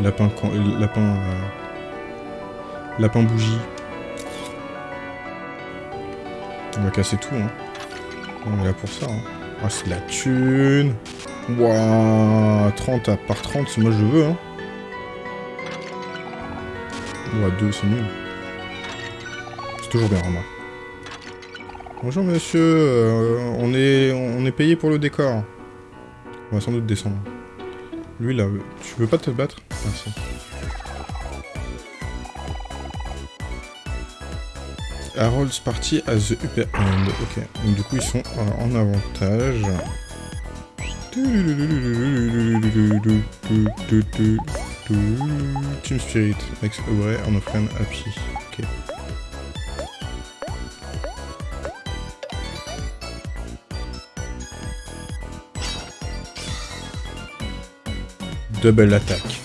Lapin, lapin, euh, lapin bougie. On va casser tout, hein. On est là pour ça, hein. Ah, c'est la thune Wouah 30 à part 30, c'est moi je veux, hein. Ouah, 2, c'est nul. C'est toujours bien, remarque. Bonjour monsieur, euh, on, est, on est payé pour le décor. On va sans doute descendre. Lui là, tu veux pas te battre? Merci. Harold's party at the upper end. Ok, donc du coup ils sont euh, en avantage. Team Spirit makes away on a friend happy. Double attaque.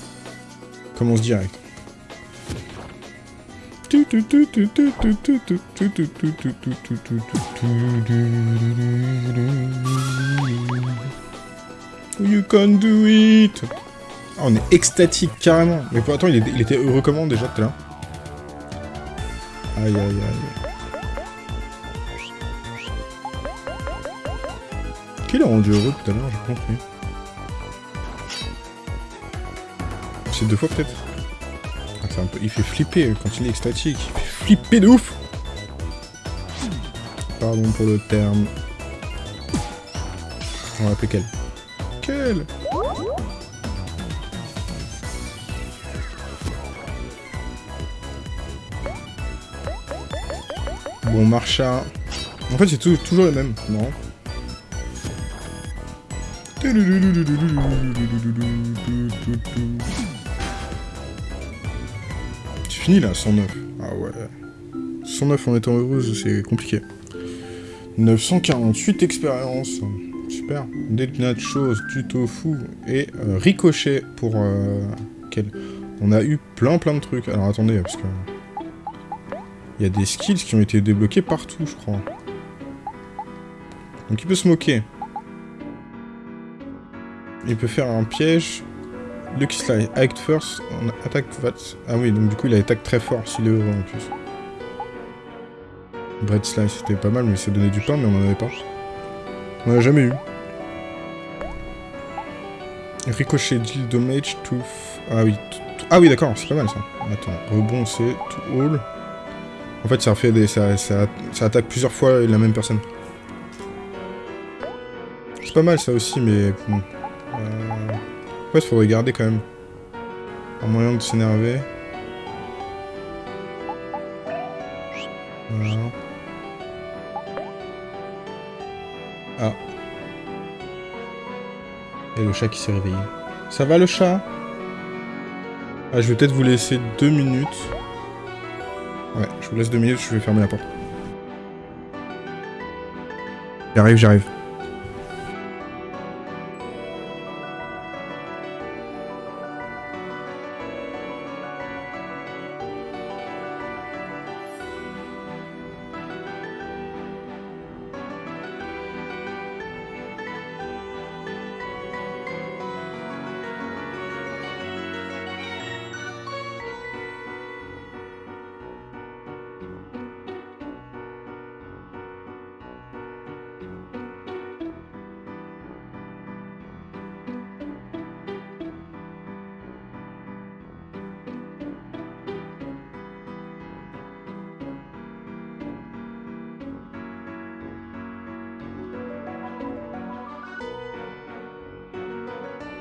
Commence direct. You can do it ah, On est extatique carrément. Mais pour attends, il, était heureux comment déjà tout à l'heure Aïe aïe aïe. Qui l'a rendu heureux tout à l'heure J'ai compris. Deux fois peut-être ah, Il fait flipper quand il est extatique. Il fait flipper de ouf Pardon pour le terme. On va appeler quel? Quel? Bon, Marcha. En fait, c'est toujours le même, non fini là, 109. Ah ouais. 109 en étant heureuse, c'est compliqué. 948 expériences. Super. Des nachos, du tofu et euh, ricochet pour... Euh. On a eu plein plein de trucs. Alors attendez, parce que... Il y a des skills qui ont été débloqués partout, je crois. Donc il peut se moquer. Il peut faire un piège. Lucky Slide. Act first, on attaque that. Ah oui, donc du coup il attaque très fort s'il est heureux en plus. Bread Slice, c'était pas mal, mais ça donnait du pain, mais on en avait pas. On en a jamais eu. Ricochet, deal damage to... Ah oui, ah oui d'accord, c'est pas mal ça. Attends, rebond c'est to all. En fait, ça, fait des, ça, ça, attaque plusieurs fois la même personne. C'est pas mal ça aussi, mais. Euh... Ouais, il faudrait garder quand même. Un moyen de s'énerver. Ah. Et le chat qui s'est réveillé. Ça va le chat? Ah, je vais peut-être vous laisser deux minutes. Ouais, je vous laisse deux minutes, je vais fermer la porte. J'arrive, j'arrive.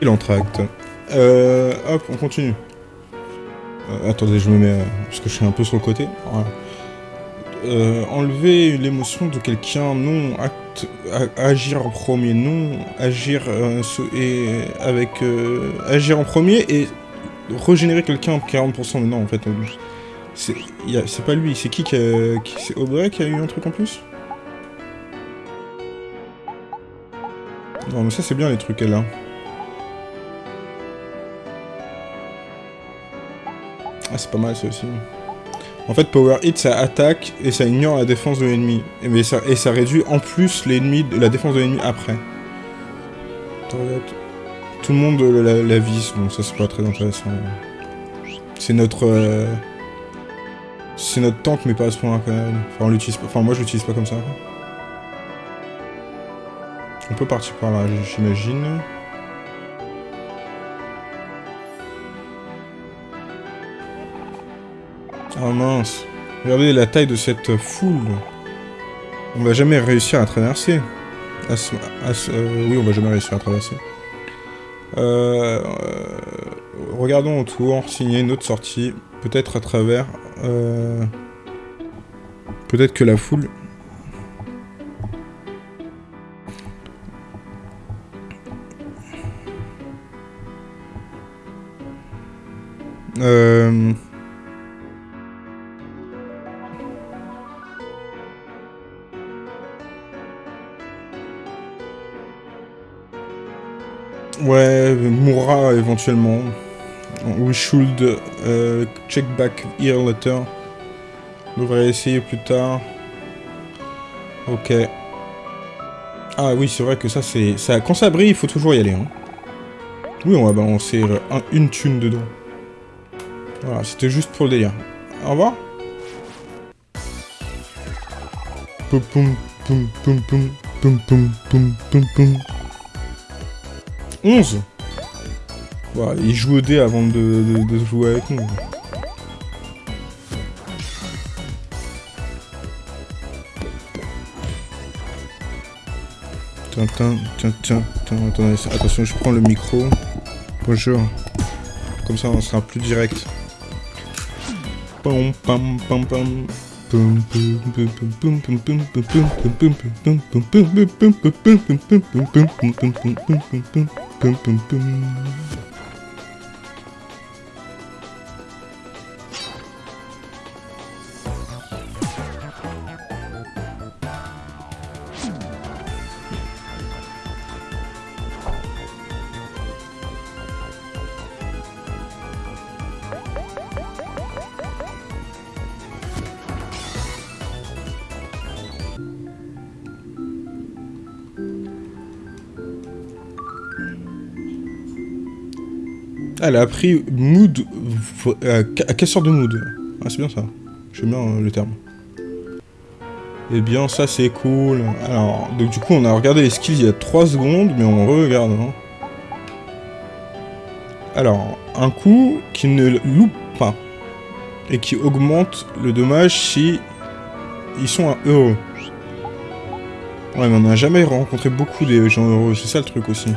L'entracte. Euh, hop, on continue. Euh, attendez, je me mets... Euh, parce que je suis un peu sur le côté. Euh, enlever l'émotion de quelqu'un, non. Acte, agir en premier, non. Agir et avec agir en premier et régénérer quelqu'un en 40%. Mais non, en fait, c'est pas lui. C'est qui qui, qui C'est Aubrey qui a eu un truc en plus? Non, mais ça c'est bien les trucs qu'elle a. Ah, c'est pas mal ça aussi. En fait, Power Hit, ça attaque et ça ignore la défense de l'ennemi. Et, ça, et ça réduit en plus l'ennemi, la défense de l'ennemi après. Tout le monde la, la vise, bon ça c'est pas très intéressant. C'est notre... Euh, c'est notre tank mais pas à ce point quand même. Enfin on l'utilise pas. Enfin moi je l'utilise pas comme ça. On peut partir par là, j'imagine. Oh mince. Regardez la taille de cette foule. On va jamais réussir à traverser. Euh, oui, on va jamais réussir à traverser. Euh, euh, regardons autour, signer une autre sortie. Peut-être à travers... Peut-être que la foule... éventuellement. We should euh, check back here later. On devrait essayer plus tard. Ok. Ah oui, c'est vrai que ça, c'est... Quand ça brille, il faut toujours y aller. Hein. Oui, on va balancer euh, une thune dedans. Voilà, c'était juste pour le délire. Au revoir. Poum, 11 11 Il joue au dé avant de, jouer avec nous. Tintin, tintin, tintin. Attendez, attention, je prends le micro. Bonjour. Comme ça, on sera plus direct. Pam, pam. Elle a appris mood... Euh, casseur de mood? Ah, c'est bien ça. J'aime bien euh, le terme. Eh bien, ça, c'est cool. Alors, donc du coup, on a regardé les skills il y a 3 secondes, mais on regarde. Hein. Alors, un coup qui ne loupe pas. Et qui augmente le dommage si ils sont heureux. Ouais, mais on n'a jamais rencontré beaucoup des gens heureux, c'est ça le truc aussi.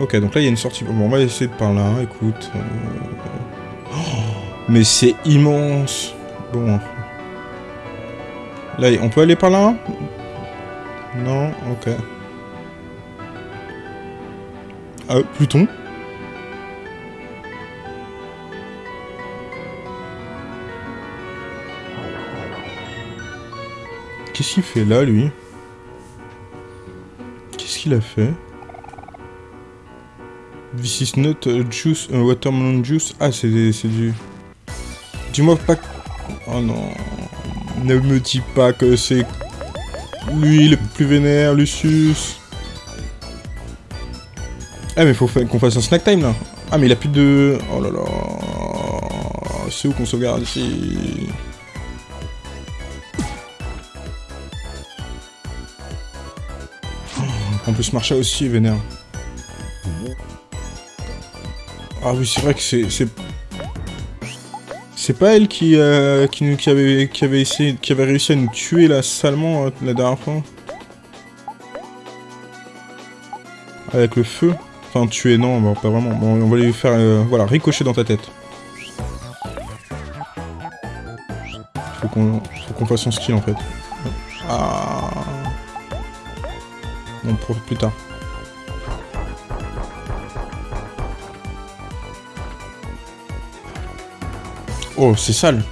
Ok, donc là, il y a une sortie. Bon, on va essayer de par là, écoute. Euh. Oh, mais c'est immense Bon. Là, on peut aller par là? Non Ok. Ah, Pluton? Qu'est-ce qu'il fait là, lui? Qu'est-ce qu'il a fait? This is not juice, watermelon juice. Ah, c'est du... Dis-moi pas... Oh non... Ne me dis pas que c'est... Lui, le plus vénère, Lucius. Ah, mais faut qu'on fasse un snack time, là. Ah, mais il a plus de... Oh là là... C'est où qu'on sauvegarde ici? En plus, Marcha aussi vénère. Ah oui, c'est vrai que c'est... C'est pas elle qui, euh, qui, qui, avait, qui, avait essayé, qui avait réussi à nous tuer là salement euh, la dernière fois Avec le feu Enfin, tuer, non, pas vraiment. Bon, on va lui faire, euh, voilà, ricocher dans ta tête. Faut qu'on qu'on fasse son skill, en fait. Ah... On profite plus tard. Oh, c'est sale.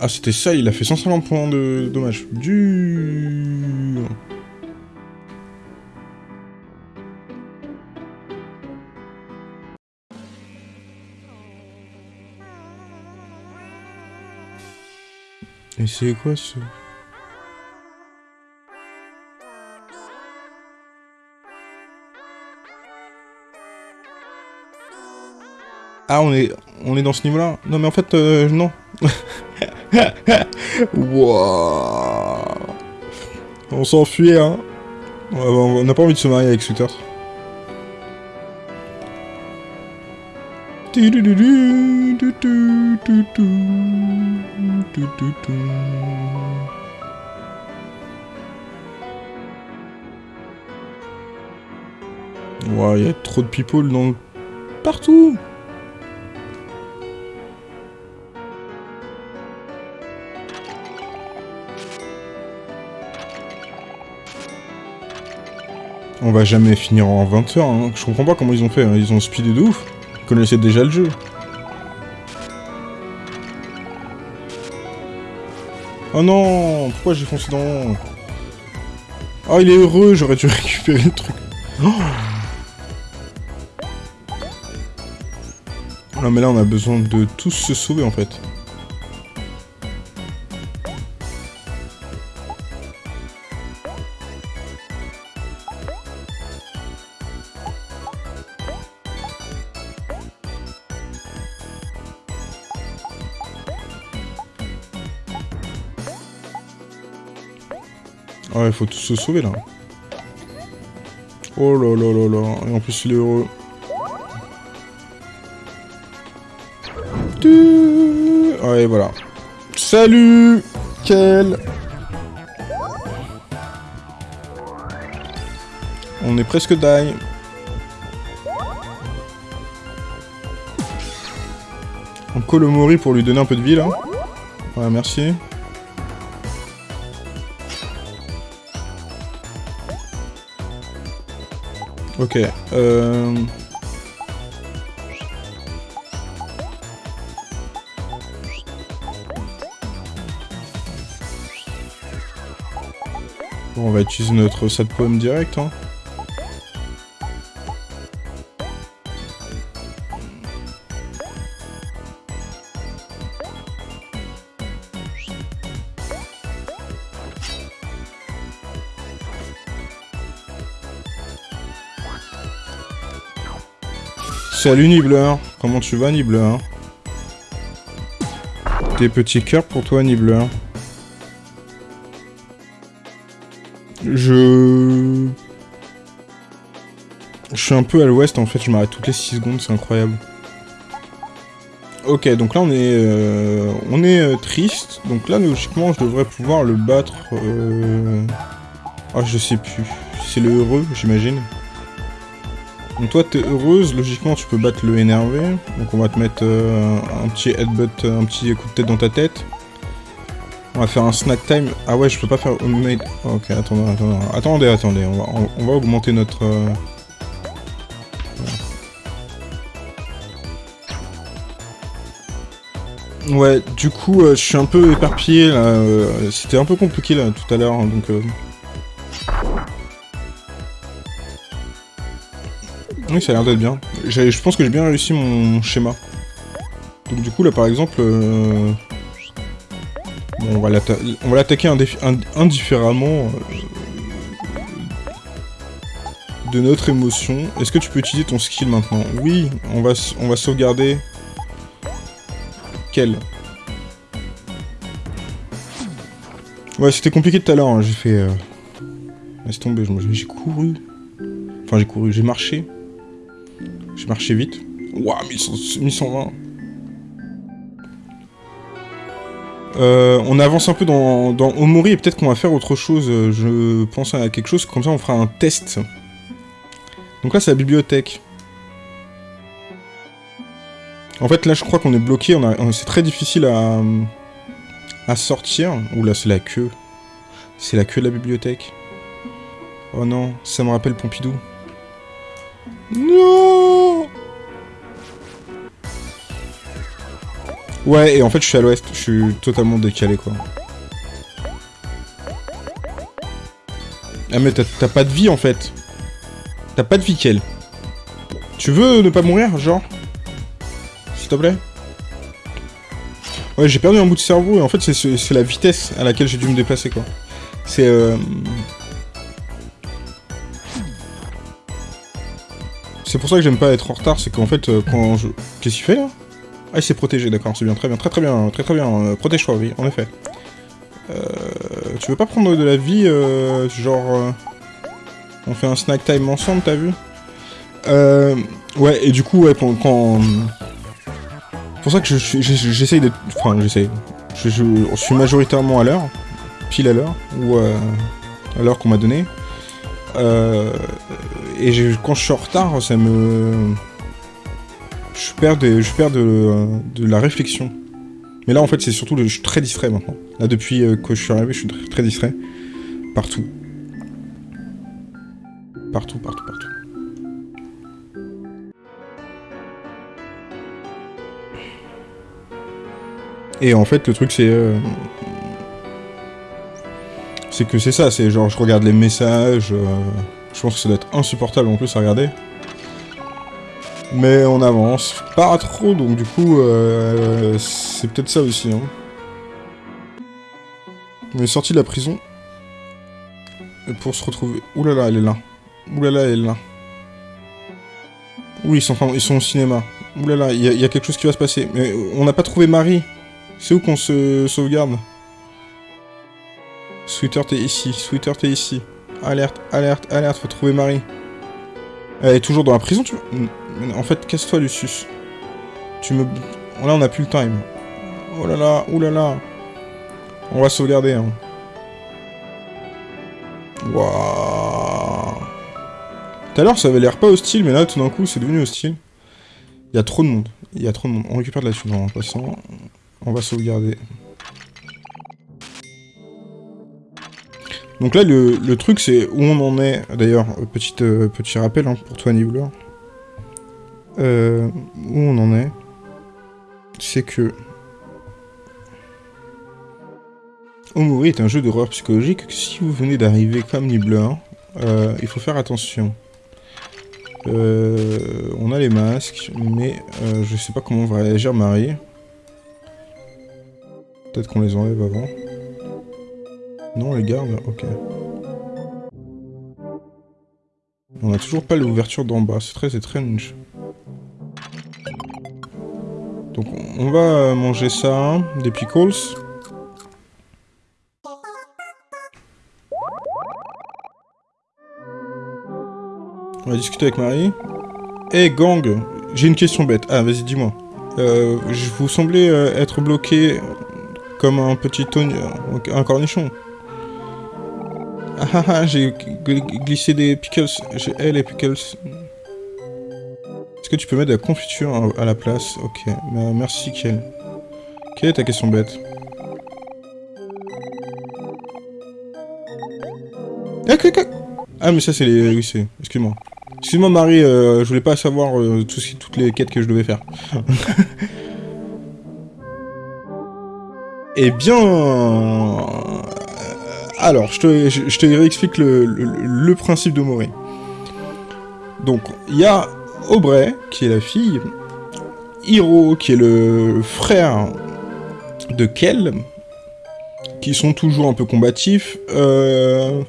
Ah, c'était ça, il a fait 150 points de dommage. Du... Et c'est quoi ce... Ah, on est, on est dans ce niveau-là Non, mais en fait, euh, non. On s'enfuit, hein. On n'a pas envie de se marier avec Sweeter. Wow, il y a trop de people dans partout. On va jamais finir en 20 heures, hein. Je comprends pas comment ils ont fait, hein. ils ont speedé de ouf. Ils connaissaient déjà le jeu. Oh non Pourquoi j'ai foncé dans... Oh, il est heureux, j'aurais dû récupérer le truc. Oh non, mais là, on a besoin de tous se sauver, en fait. Il faut tous se sauver là. Oh là là là là. Et en plus, il est heureux. Ouais, voilà. Salut Quel On est presque die. On colle au Mori pour lui donner un peu de vie, là. Ouais, merci. Ok, euh... Bon, on va utiliser notre de pomme direct, hein. Salut Nibbler, comment tu vas Nibbler Des petits cœurs pour toi Nibbler. Je... Je suis un peu à l'ouest en fait, je m'arrête toutes les 6 secondes, c'est incroyable. Ok, donc là on est, euh, on est euh, triste, donc là logiquement je devrais pouvoir le battre... Euh... Ah je sais plus, c'est le heureux j'imagine. Donc toi, t'es heureuse, logiquement, tu peux battre le énervé. Donc on va te mettre euh, un petit headbutt, un petit coup de tête dans ta tête. On va faire un snack time. Ah ouais, je peux pas faire homemade. Ok, attendez, attendez, attendez, attendez. On va, augmenter notre... Euh, ouais, du coup, euh, je suis un peu éparpillé là. C'était un peu compliqué là tout à l'heure, hein, donc... Oui, ça a l'air d'être bien. Je pense que j'ai bien réussi mon schéma. Donc du coup, là, par exemple... Euh, on va l'attaquer indifféremment euh, de notre émotion. Est-ce que tu peux utiliser ton skill maintenant? Oui, on va, on va sauvegarder... Quel? Ouais, c'était compliqué tout à l'heure, hein. j'ai fait... Euh, laisse tomber, j'ai couru. Enfin, j'ai couru, j'ai marché. J'ai marché vite. Waouh, 1120. Euh, on avance un peu dans, dans Omori et peut-être qu'on va faire autre chose. Je pense à quelque chose, comme ça on fera un test. Donc là c'est la bibliothèque. En fait là je crois qu'on est bloqué, c'est très difficile à, à sortir. Oula c'est la queue. C'est la queue de la bibliothèque. Oh non, ça me rappelle Pompidou. Non Ouais, et en fait, je suis à l'ouest. Je suis totalement décalé, quoi. Ah, mais t'as pas de vie, en fait. T'as pas de vie, Kel. Tu veux ne pas mourir, genre? S'il te plaît? Ouais, j'ai perdu un bout de cerveau, et en fait, c'est la vitesse à laquelle j'ai dû me déplacer, quoi. C'est... Euh... C'est pour ça que j'aime pas être en retard, c'est qu'en fait, euh, quand je... Qu'est-ce qu'il fait, là? Ah, il s'est protégé, d'accord, c'est bien, très bien, très très bien, très très bien, euh, protège-toi, oui, en effet. Euh... Tu veux pas prendre de la vie, euh, genre... Euh, on fait un snack time ensemble, t'as vu? Euh... Ouais, et du coup, ouais, quand... C'est pour ça que j'essaye d'être... Enfin, j'essaye. Je, je, suis majoritairement à l'heure, pile à l'heure, ou à l'heure qu'on m'a donné. Euh, et quand je suis en retard, ça me... Je perds, je perds de, la réflexion. Mais là, en fait, c'est surtout... je suis très distrait, maintenant. Là, depuis euh, que je suis arrivé, je suis très, très distrait. Partout. Partout, partout, partout. Et en fait, le truc, c'est... Euh, c'est que c'est ça, c'est genre, je regarde les messages... Euh, je pense que ça doit être insupportable en plus à regarder. Mais on avance pas trop, donc du coup, euh, c'est peut-être ça aussi. Hein. On est sorti de la prison. pour se retrouver... Oulala, là là, elle est là. Oulala, là elle est là. Oui, ils sont, ils sont au cinéma. Oulala, là il y, a quelque chose qui va se passer. Mais on n'a pas trouvé Marie. C'est où qu'on se sauvegarde? Sweeter, t'es ici. Sweeter, t'es ici. Alerte, alerte, alerte, faut trouver Marie. Elle est toujours dans la prison, tu En fait, casse-toi, Lucius. Tu me... Là, on a plus le time. Oh là là, oh là là. On va sauvegarder. Hein. Tout à l'heure, ça avait l'air pas hostile, mais là, tout d'un coup, c'est devenu hostile. Il y a trop de monde. Il y a trop de monde. On récupère de la thune en passant. On va sauvegarder. Donc là, le, truc, c'est où on en est. D'ailleurs, euh, petit rappel hein, pour toi, Nibbler. Euh, où on en est, c'est que... Omori est un jeu d'horreur psychologique si vous venez d'arriver comme Nibbler, euh, il faut faire attention. Euh, on a les masques, mais je sais pas comment va réagir Marie. Peut-être qu'on les enlève avant. Non, on les garde Ok. On a toujours pas l'ouverture d'en bas, c'est très étrange. Donc on va manger ça, des pickles. On va discuter avec Marie. Eh gang, j'ai une question bête. Ah, vas-y, dis-moi. Euh, vous semblez euh, être bloqué comme un petit un cornichon. Ah ah ah, j'ai glissé des pickles. J'ai eh, les pickles. Est-ce que tu peux mettre de la confiture à la place? Ok, bah, merci Kiel. Quelle est ta question bête? Ah mais ça c'est les... Oui c'est... Excuse-moi. Excuse-moi Marie, euh, je voulais pas savoir euh, toutes les quêtes que je devais faire. eh bien... Alors, je te, je, réexplique le, principe de. Donc, il y a Aubrey, qui est la fille, Hiro, qui est le frère de Kel, qui sont toujours un peu combatifs, euh,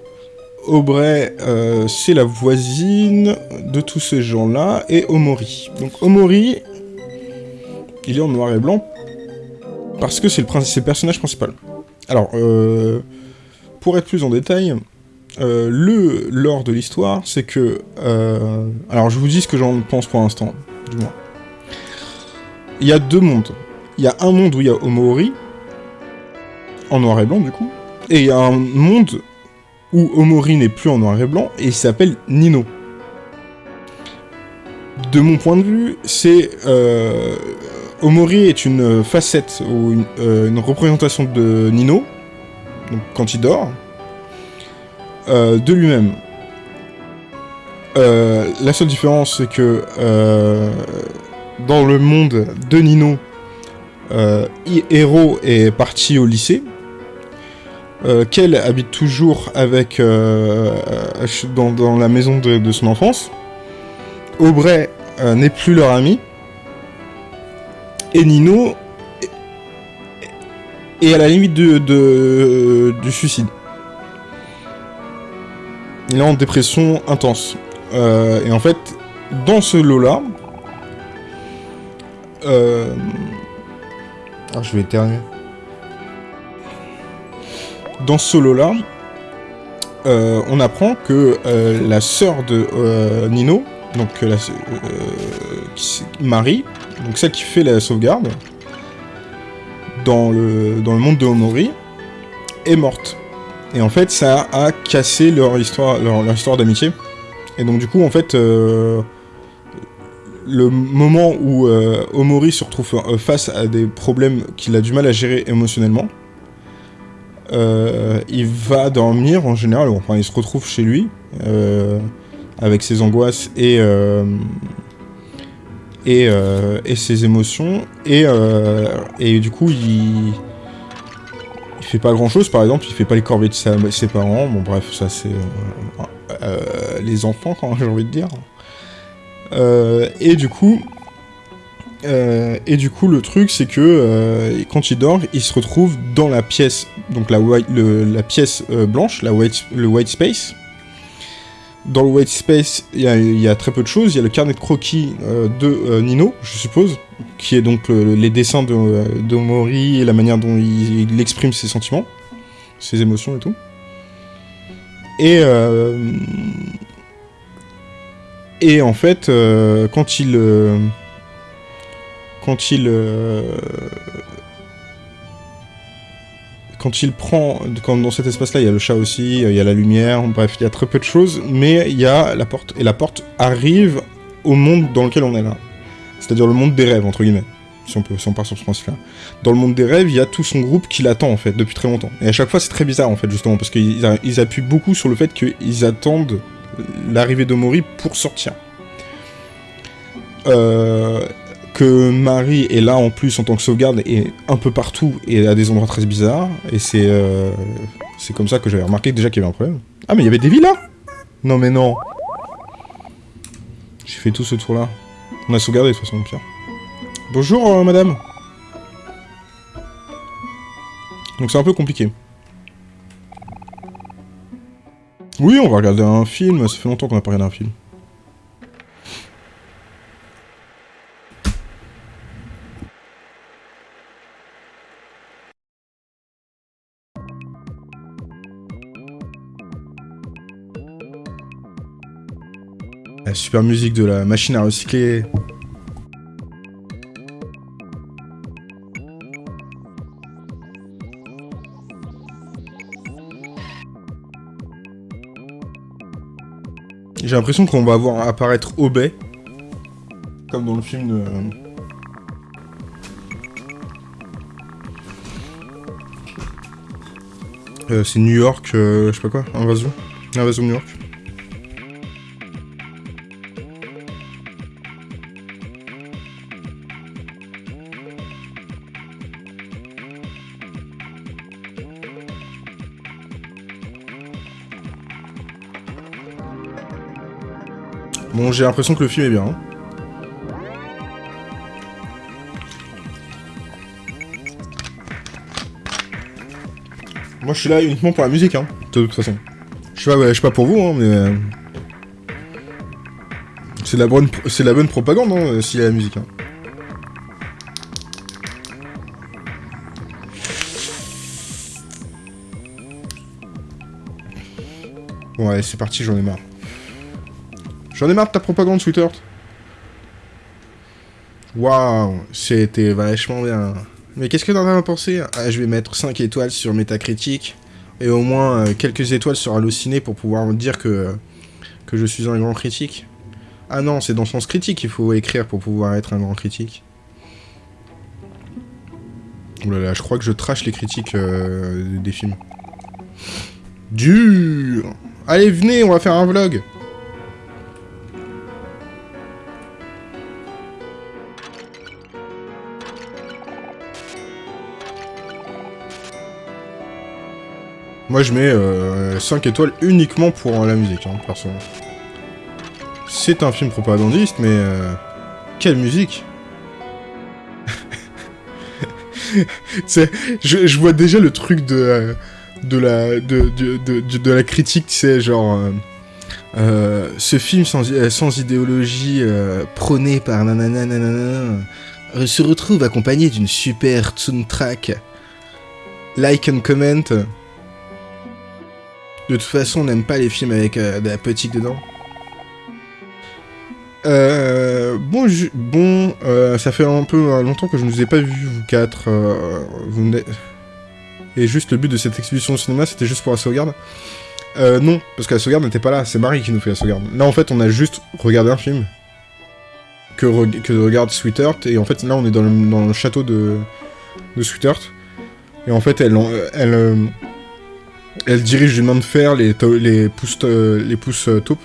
Aubrey, euh, c'est la voisine de tous ces gens-là, et Omori. Donc Omori, il est en noir et blanc, parce que c'est le, personnage principal. Alors, euh, pour être plus en détail, euh, le lore de l'histoire, c'est que... alors, je vous dis ce que j'en pense pour l'instant, du moins. Il y a deux mondes. Il y a un monde où il y a Omori, en noir et blanc, du coup, et il y a un monde où Omori n'est plus en noir et blanc, et il s'appelle Nino. De mon point de vue, c'est... Euh, Omori est une facette, ou une, euh, représentation de Nino, quand il dort, euh, de lui-même. la seule différence, c'est que dans le monde de Nino, Hero est parti au lycée, euh, Kel habite toujours avec euh, dans, la maison de, son enfance. Aubrey euh, n'est plus leur ami. Et Nino est à la limite de, du suicide. Il est en dépression intense. et en fait, dans ce lot-là... Ah, je vais éternuer dans ce solo-là, euh, on apprend que euh, la sœur de euh, Nino, donc la, Marie, donc celle qui fait la sauvegarde, dans le, dans le monde de Omori, est morte. Et en fait, ça a cassé leur histoire, leur, histoire d'amitié. Et donc du coup, en fait, le moment où Omori se retrouve face à des problèmes qu'il a du mal à gérer émotionnellement, euh, il va dormir en général, enfin il se retrouve chez lui, euh, avec ses angoisses et, euh, et, ses émotions, et, et du coup il, il fait pas grand chose, par exemple, il fait pas les corvées de ses parents, bon bref, ça c'est les enfants quand j'ai envie de dire. et du coup, euh, et du coup, le truc, c'est que euh, quand il dort, il se retrouve dans la pièce, donc la, white, la pièce euh, blanche, la white, le white space. Dans le white space, il y, a très peu de choses. Il y a le carnet de croquis de Nino, je suppose, qui est donc les dessins de, de, Mori et la manière dont il, exprime ses sentiments, ses émotions et tout. Et et en fait, quand il quand il... Euh, quand il prend, quand dans cet espace-là, il y a le chat aussi, il y a la lumière, bref, il y a très peu de choses, mais il y a la porte, et la porte arrive au monde dans lequel on est là. C'est-à-dire le monde des rêves, entre guillemets, si on, peut, si on part sur ce principe-là. Dans le monde des rêves, il y a tout son groupe qui l'attend, en fait, depuis très longtemps. Et à chaque fois, c'est très bizarre, en fait, justement, parce qu'ils appuient beaucoup sur le fait qu'ils attendent l'arrivée de Mori pour sortir. Euh, que Marie est là en plus en tant que sauvegarde et un peu partout et à des endroits très bizarres. Et c'est euh, comme ça que j'avais remarqué déjà qu'il y avait un problème. Ah mais il y avait des villas Non mais non J'ai fait tout ce tour là. On a sauvegardé de toute façon. Bonjour euh, madame Donc c'est un peu compliqué. Oui, on va regarder un film, ça fait longtemps qu'on n'a pas regardé un film. Super musique de la machine à recycler. J'ai l'impression qu'on va voir apparaître Obey. Comme dans le film de... Euh, c'est New York, euh, je sais pas quoi, invasion. Invasion New York. J'ai l'impression que le film est bien. Moi, je suis là uniquement pour la musique, hein, de toute façon. Je sais pas, je sais pas pour vous, hein, mais... Euh, c'est la bonne, la bonne propagande, hein, s'il y a la musique. Hein. Bon, allez, c'est parti, j'en ai marre. J'en ai marre de ta propagande, Sweetheart. Waouh, c'était vachement bien. Mais qu'est-ce que t'en as pensé? Ah, Je vais mettre 5 étoiles sur Metacritic et au moins euh, quelques étoiles sur Allociné pour pouvoir dire que, que je suis un grand critique. Ah non, c'est dans le sens critique qu'il faut écrire pour pouvoir être un grand critique. Oulala, je crois que je trash les critiques euh, des films. Dur Allez, venez, on va faire un vlog Moi, je mets 5 euh, étoiles uniquement pour la musique, hein, personnellement. C'est un film propagandiste, mais... Euh, quelle musique je, vois déjà le truc de... Euh, de la, de, de, la critique, tu sais, genre... ce film sans, sans idéologie prôné par nanana se retrouve accompagné d'une super soundtrack. Like and comment. De toute façon, on n'aime pas les films avec euh, de la petite dedans. Euh, bon, bon euh, ça fait un peu longtemps que je ne vous ai pas vu, vous quatre. vous Et juste le but de cette exposition au cinéma, c'était juste pour la sauvegarde. non, parce que la sauvegarde n'était pas là, c'est Marie qui nous fait la sauvegarde. Là, en fait, on a juste regardé un film. Que, que regarde Sweetheart, et en fait, là, on est dans le, château de, de Sweetheart. Et en fait, elle, elle, elle dirige d'une main de fer les, les pouces, les pouces euh, taupes.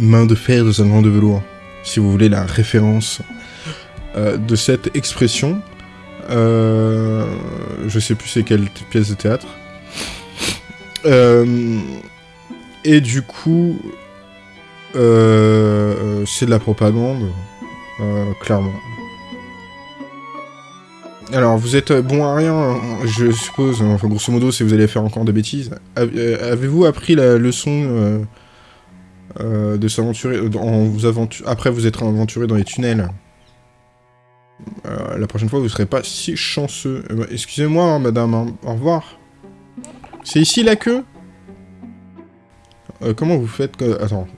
Main de fer dans un grand de velours. Si vous voulez la référence euh, de cette expression. Euh, je sais plus c'est quelle pièce de théâtre. et du coup, c'est de la propagande, clairement. Alors, vous êtes bon à rien, je suppose, enfin, grosso modo, si vous allez faire encore des bêtises. Euh, avez-vous appris la leçon euh, euh, de s'aventurer... Après, vous êtes aventuré dans les tunnels? la prochaine fois, vous serez pas si chanceux. Ben, excusez-moi, hein, madame, hein. au revoir. C'est ici la queue? Comment vous faites... Attends,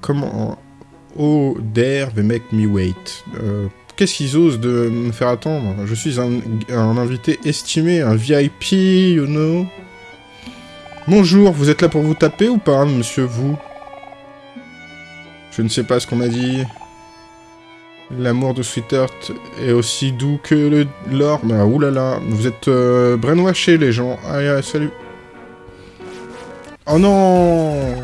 comment... Oh, there, they make me wait. Qu'est-ce qu'ils osent de me faire attendre? Je suis un, invité estimé, un VIP, you know Bonjour, vous êtes là pour vous taper ou pas, monsieur, vous? Je ne sais pas ce qu'on m'a dit. L'amour de Sweetheart est aussi doux que l'or. Bah, oulala, vous êtes euh, les gens. Allez, salut. Oh non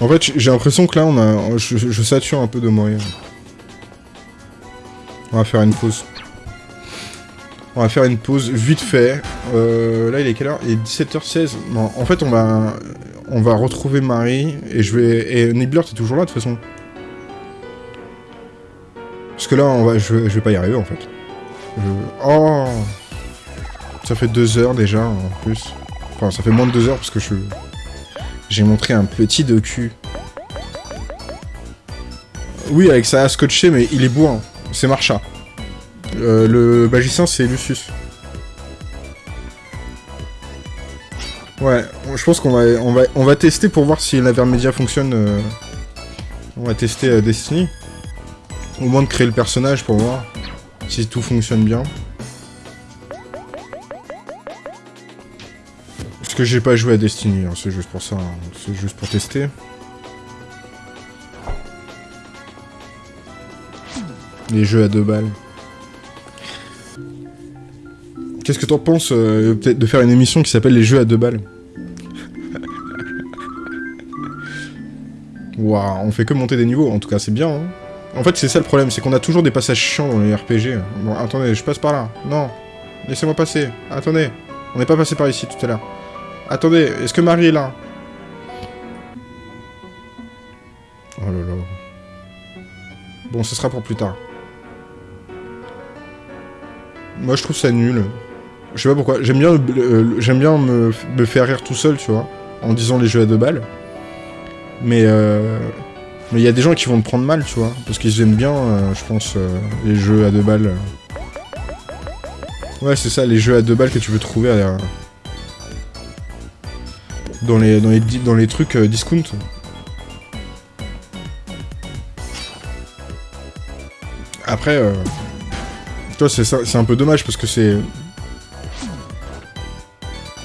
En fait, j'ai l'impression que là, on a, je, je sature un peu de moyens. On va faire une pause. On va faire une pause vite fait. Euh, là, il est quelle heure Il est 17h16. Non, en fait, on va on va retrouver Marie et je vais. Et Nibbler, t'es toujours là de toute façon. Parce que là, on va, je, je vais pas y arriver en fait. Oh Ça fait deux heures déjà en plus. Enfin, ça fait moins de deux heures parce que je. J'ai montré un petit docu. Oui, avec ça à scotché, mais il est bourrin. C'est Marcha. Euh, le magicien, c'est Lucius. Ouais, je pense qu'on va, tester pour voir si l'Avermedia fonctionne. euh, On va tester euh, Destiny. Au moins de créer le personnage pour voir si tout fonctionne bien. Parce que j'ai pas joué à Destiny, hein, c'est juste pour ça, hein, c'est juste pour tester. Les jeux à deux balles. Qu'est-ce que t'en penses euh, peut-être de faire une émission qui s'appelle Les jeux à deux balles? On fait que monter des niveaux, en tout cas c'est bien. Hein. En fait c'est ça le problème, c'est qu'on a toujours des passages chiants dans les RPG. Bon attendez, je passe par là. Non, laissez-moi passer. Attendez, on n'est pas passé par ici tout à l'heure. Attendez, est-ce que Marie est là? Oh là là. Bon, ce sera pour plus tard. Moi je trouve ça nul. Je sais pas pourquoi. J'aime bien, me faire rire tout seul, tu vois, en disant les jeux à deux balles. Mais euh, mais il y a des gens qui vont me prendre mal, tu vois, parce qu'ils aiment bien, euh, je pense, euh, les jeux à deux balles. Ouais, c'est ça, les jeux à deux balles que tu veux trouver à- dans les dans les dans les trucs euh, discount. Après, toi, c'est un peu dommage parce que c'est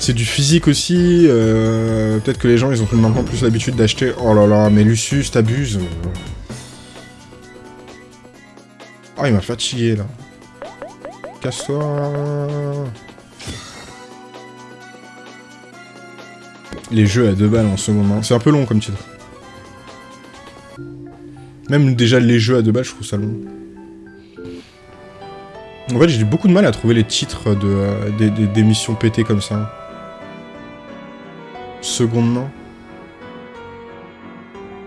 c'est du physique aussi. euh, Peut-être que les gens, ils ont maintenant plus l'habitude d'acheter. Oh là là, mais Lucius, t'abuses. Oh, il m'a fatigué là. Casse-toi. Les jeux à deux balles en ce moment. C'est un peu long comme titre. Même déjà les jeux à deux balles, je trouve ça long. En fait, j'ai eu beaucoup de mal à trouver les titres de, euh, des, des- d'émissions pétées comme ça. Seconde main.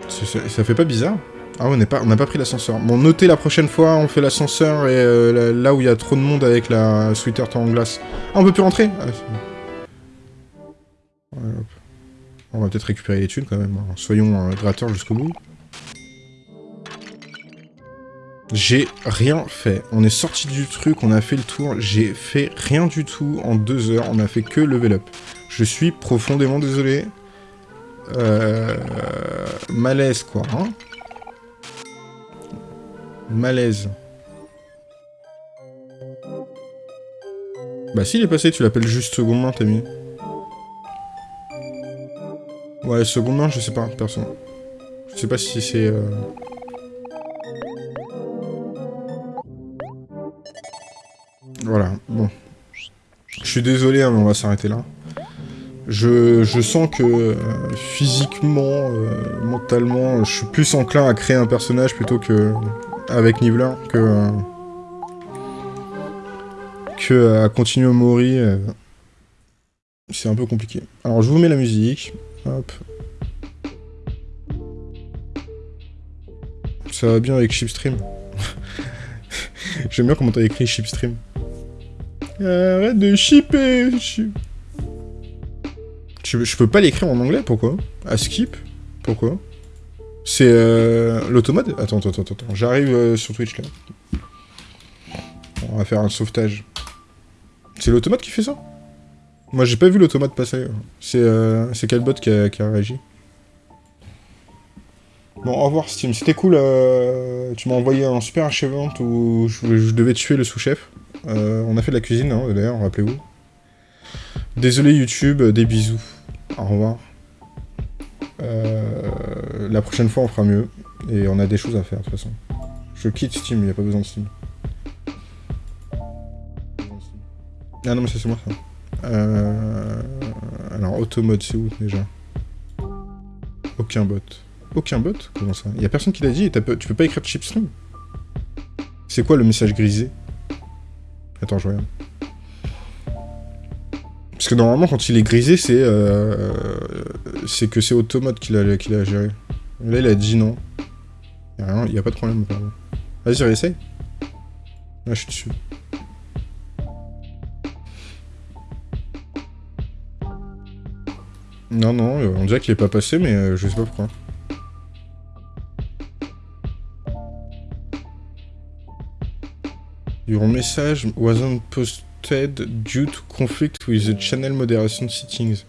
Ça fait pas bizarre Ah on n'est pas, n'a pas pris l'ascenseur. Bon, notez la prochaine fois, on fait l'ascenseur et euh, là, où il y a trop de monde avec la sweater en glace. Ah, on peut plus rentrer Ah. On va peut-être récupérer les thunes quand même. hein. Soyons euh, gratteurs jusqu'au bout. J'ai rien fait. On est sorti du truc, on a fait le tour. J'ai fait rien du tout en deux heures. On a fait que level up. Je suis profondément désolé. Euh... Malaise, quoi. Hein Malaise. Bah s'il est passé, tu l'appelles juste seconde main, t'as mis. Ouais, seconde main, je sais pas, personne. Je sais pas si c'est... euh, Voilà, bon. Je suis désolé, hein, mais on va s'arrêter là. Je, sens que euh, physiquement, euh, mentalement, je suis plus enclin à créer un personnage plutôt que avec Nibbler que euh, que à continuer euh. C'est un peu compliqué. Alors je vous mets la musique. Hop. Ça va bien avec Chipstream. J'aime bien comment t'as écrit Shipstream. Arrête de shipper je, peux pas l'écrire en anglais, pourquoi? À skip? Pourquoi? C'est euh, l'automode? Attends, attends, attends, attends. J'arrive euh, sur Twitch, là. On va faire un sauvetage. C'est l'automate qui fait ça? Moi, j'ai pas vu l'automate passer. C'est euh, quel bot qui a, réagi Bon, au revoir Steam, c'était cool, euh, tu m'as envoyé un super achèvement où je, devais tuer le sous-chef. Euh, on a fait de la cuisine, hein, d'ailleurs, rappelez-vous. Désolé YouTube, des bisous. Au revoir. Euh, la prochaine fois, on fera mieux. Et on a des choses à faire, de toute façon. Je quitte Steam, il n'y a pas besoin de Steam. Ah non, mais c'est moi, ça. Alors, automode, c'est où, déjà? Aucun bot. Aucun bot? Comment ça? Il a personne qui l'a dit et tu peux pas écrire chipstream C'est quoi le message grisé? Attends, je regarde. Parce que normalement, quand il est grisé, c'est euh, c'est que c'est Automode qui l'a géré. Là, il a dit non. Il n'y a, pas de problème, Vas-y, réessaye. Là, je suis dessus. Non, non, on dirait qu'il est pas passé, mais euh, je sais pas pourquoi. Your message wasn't posted due to conflict with the channel moderation settings.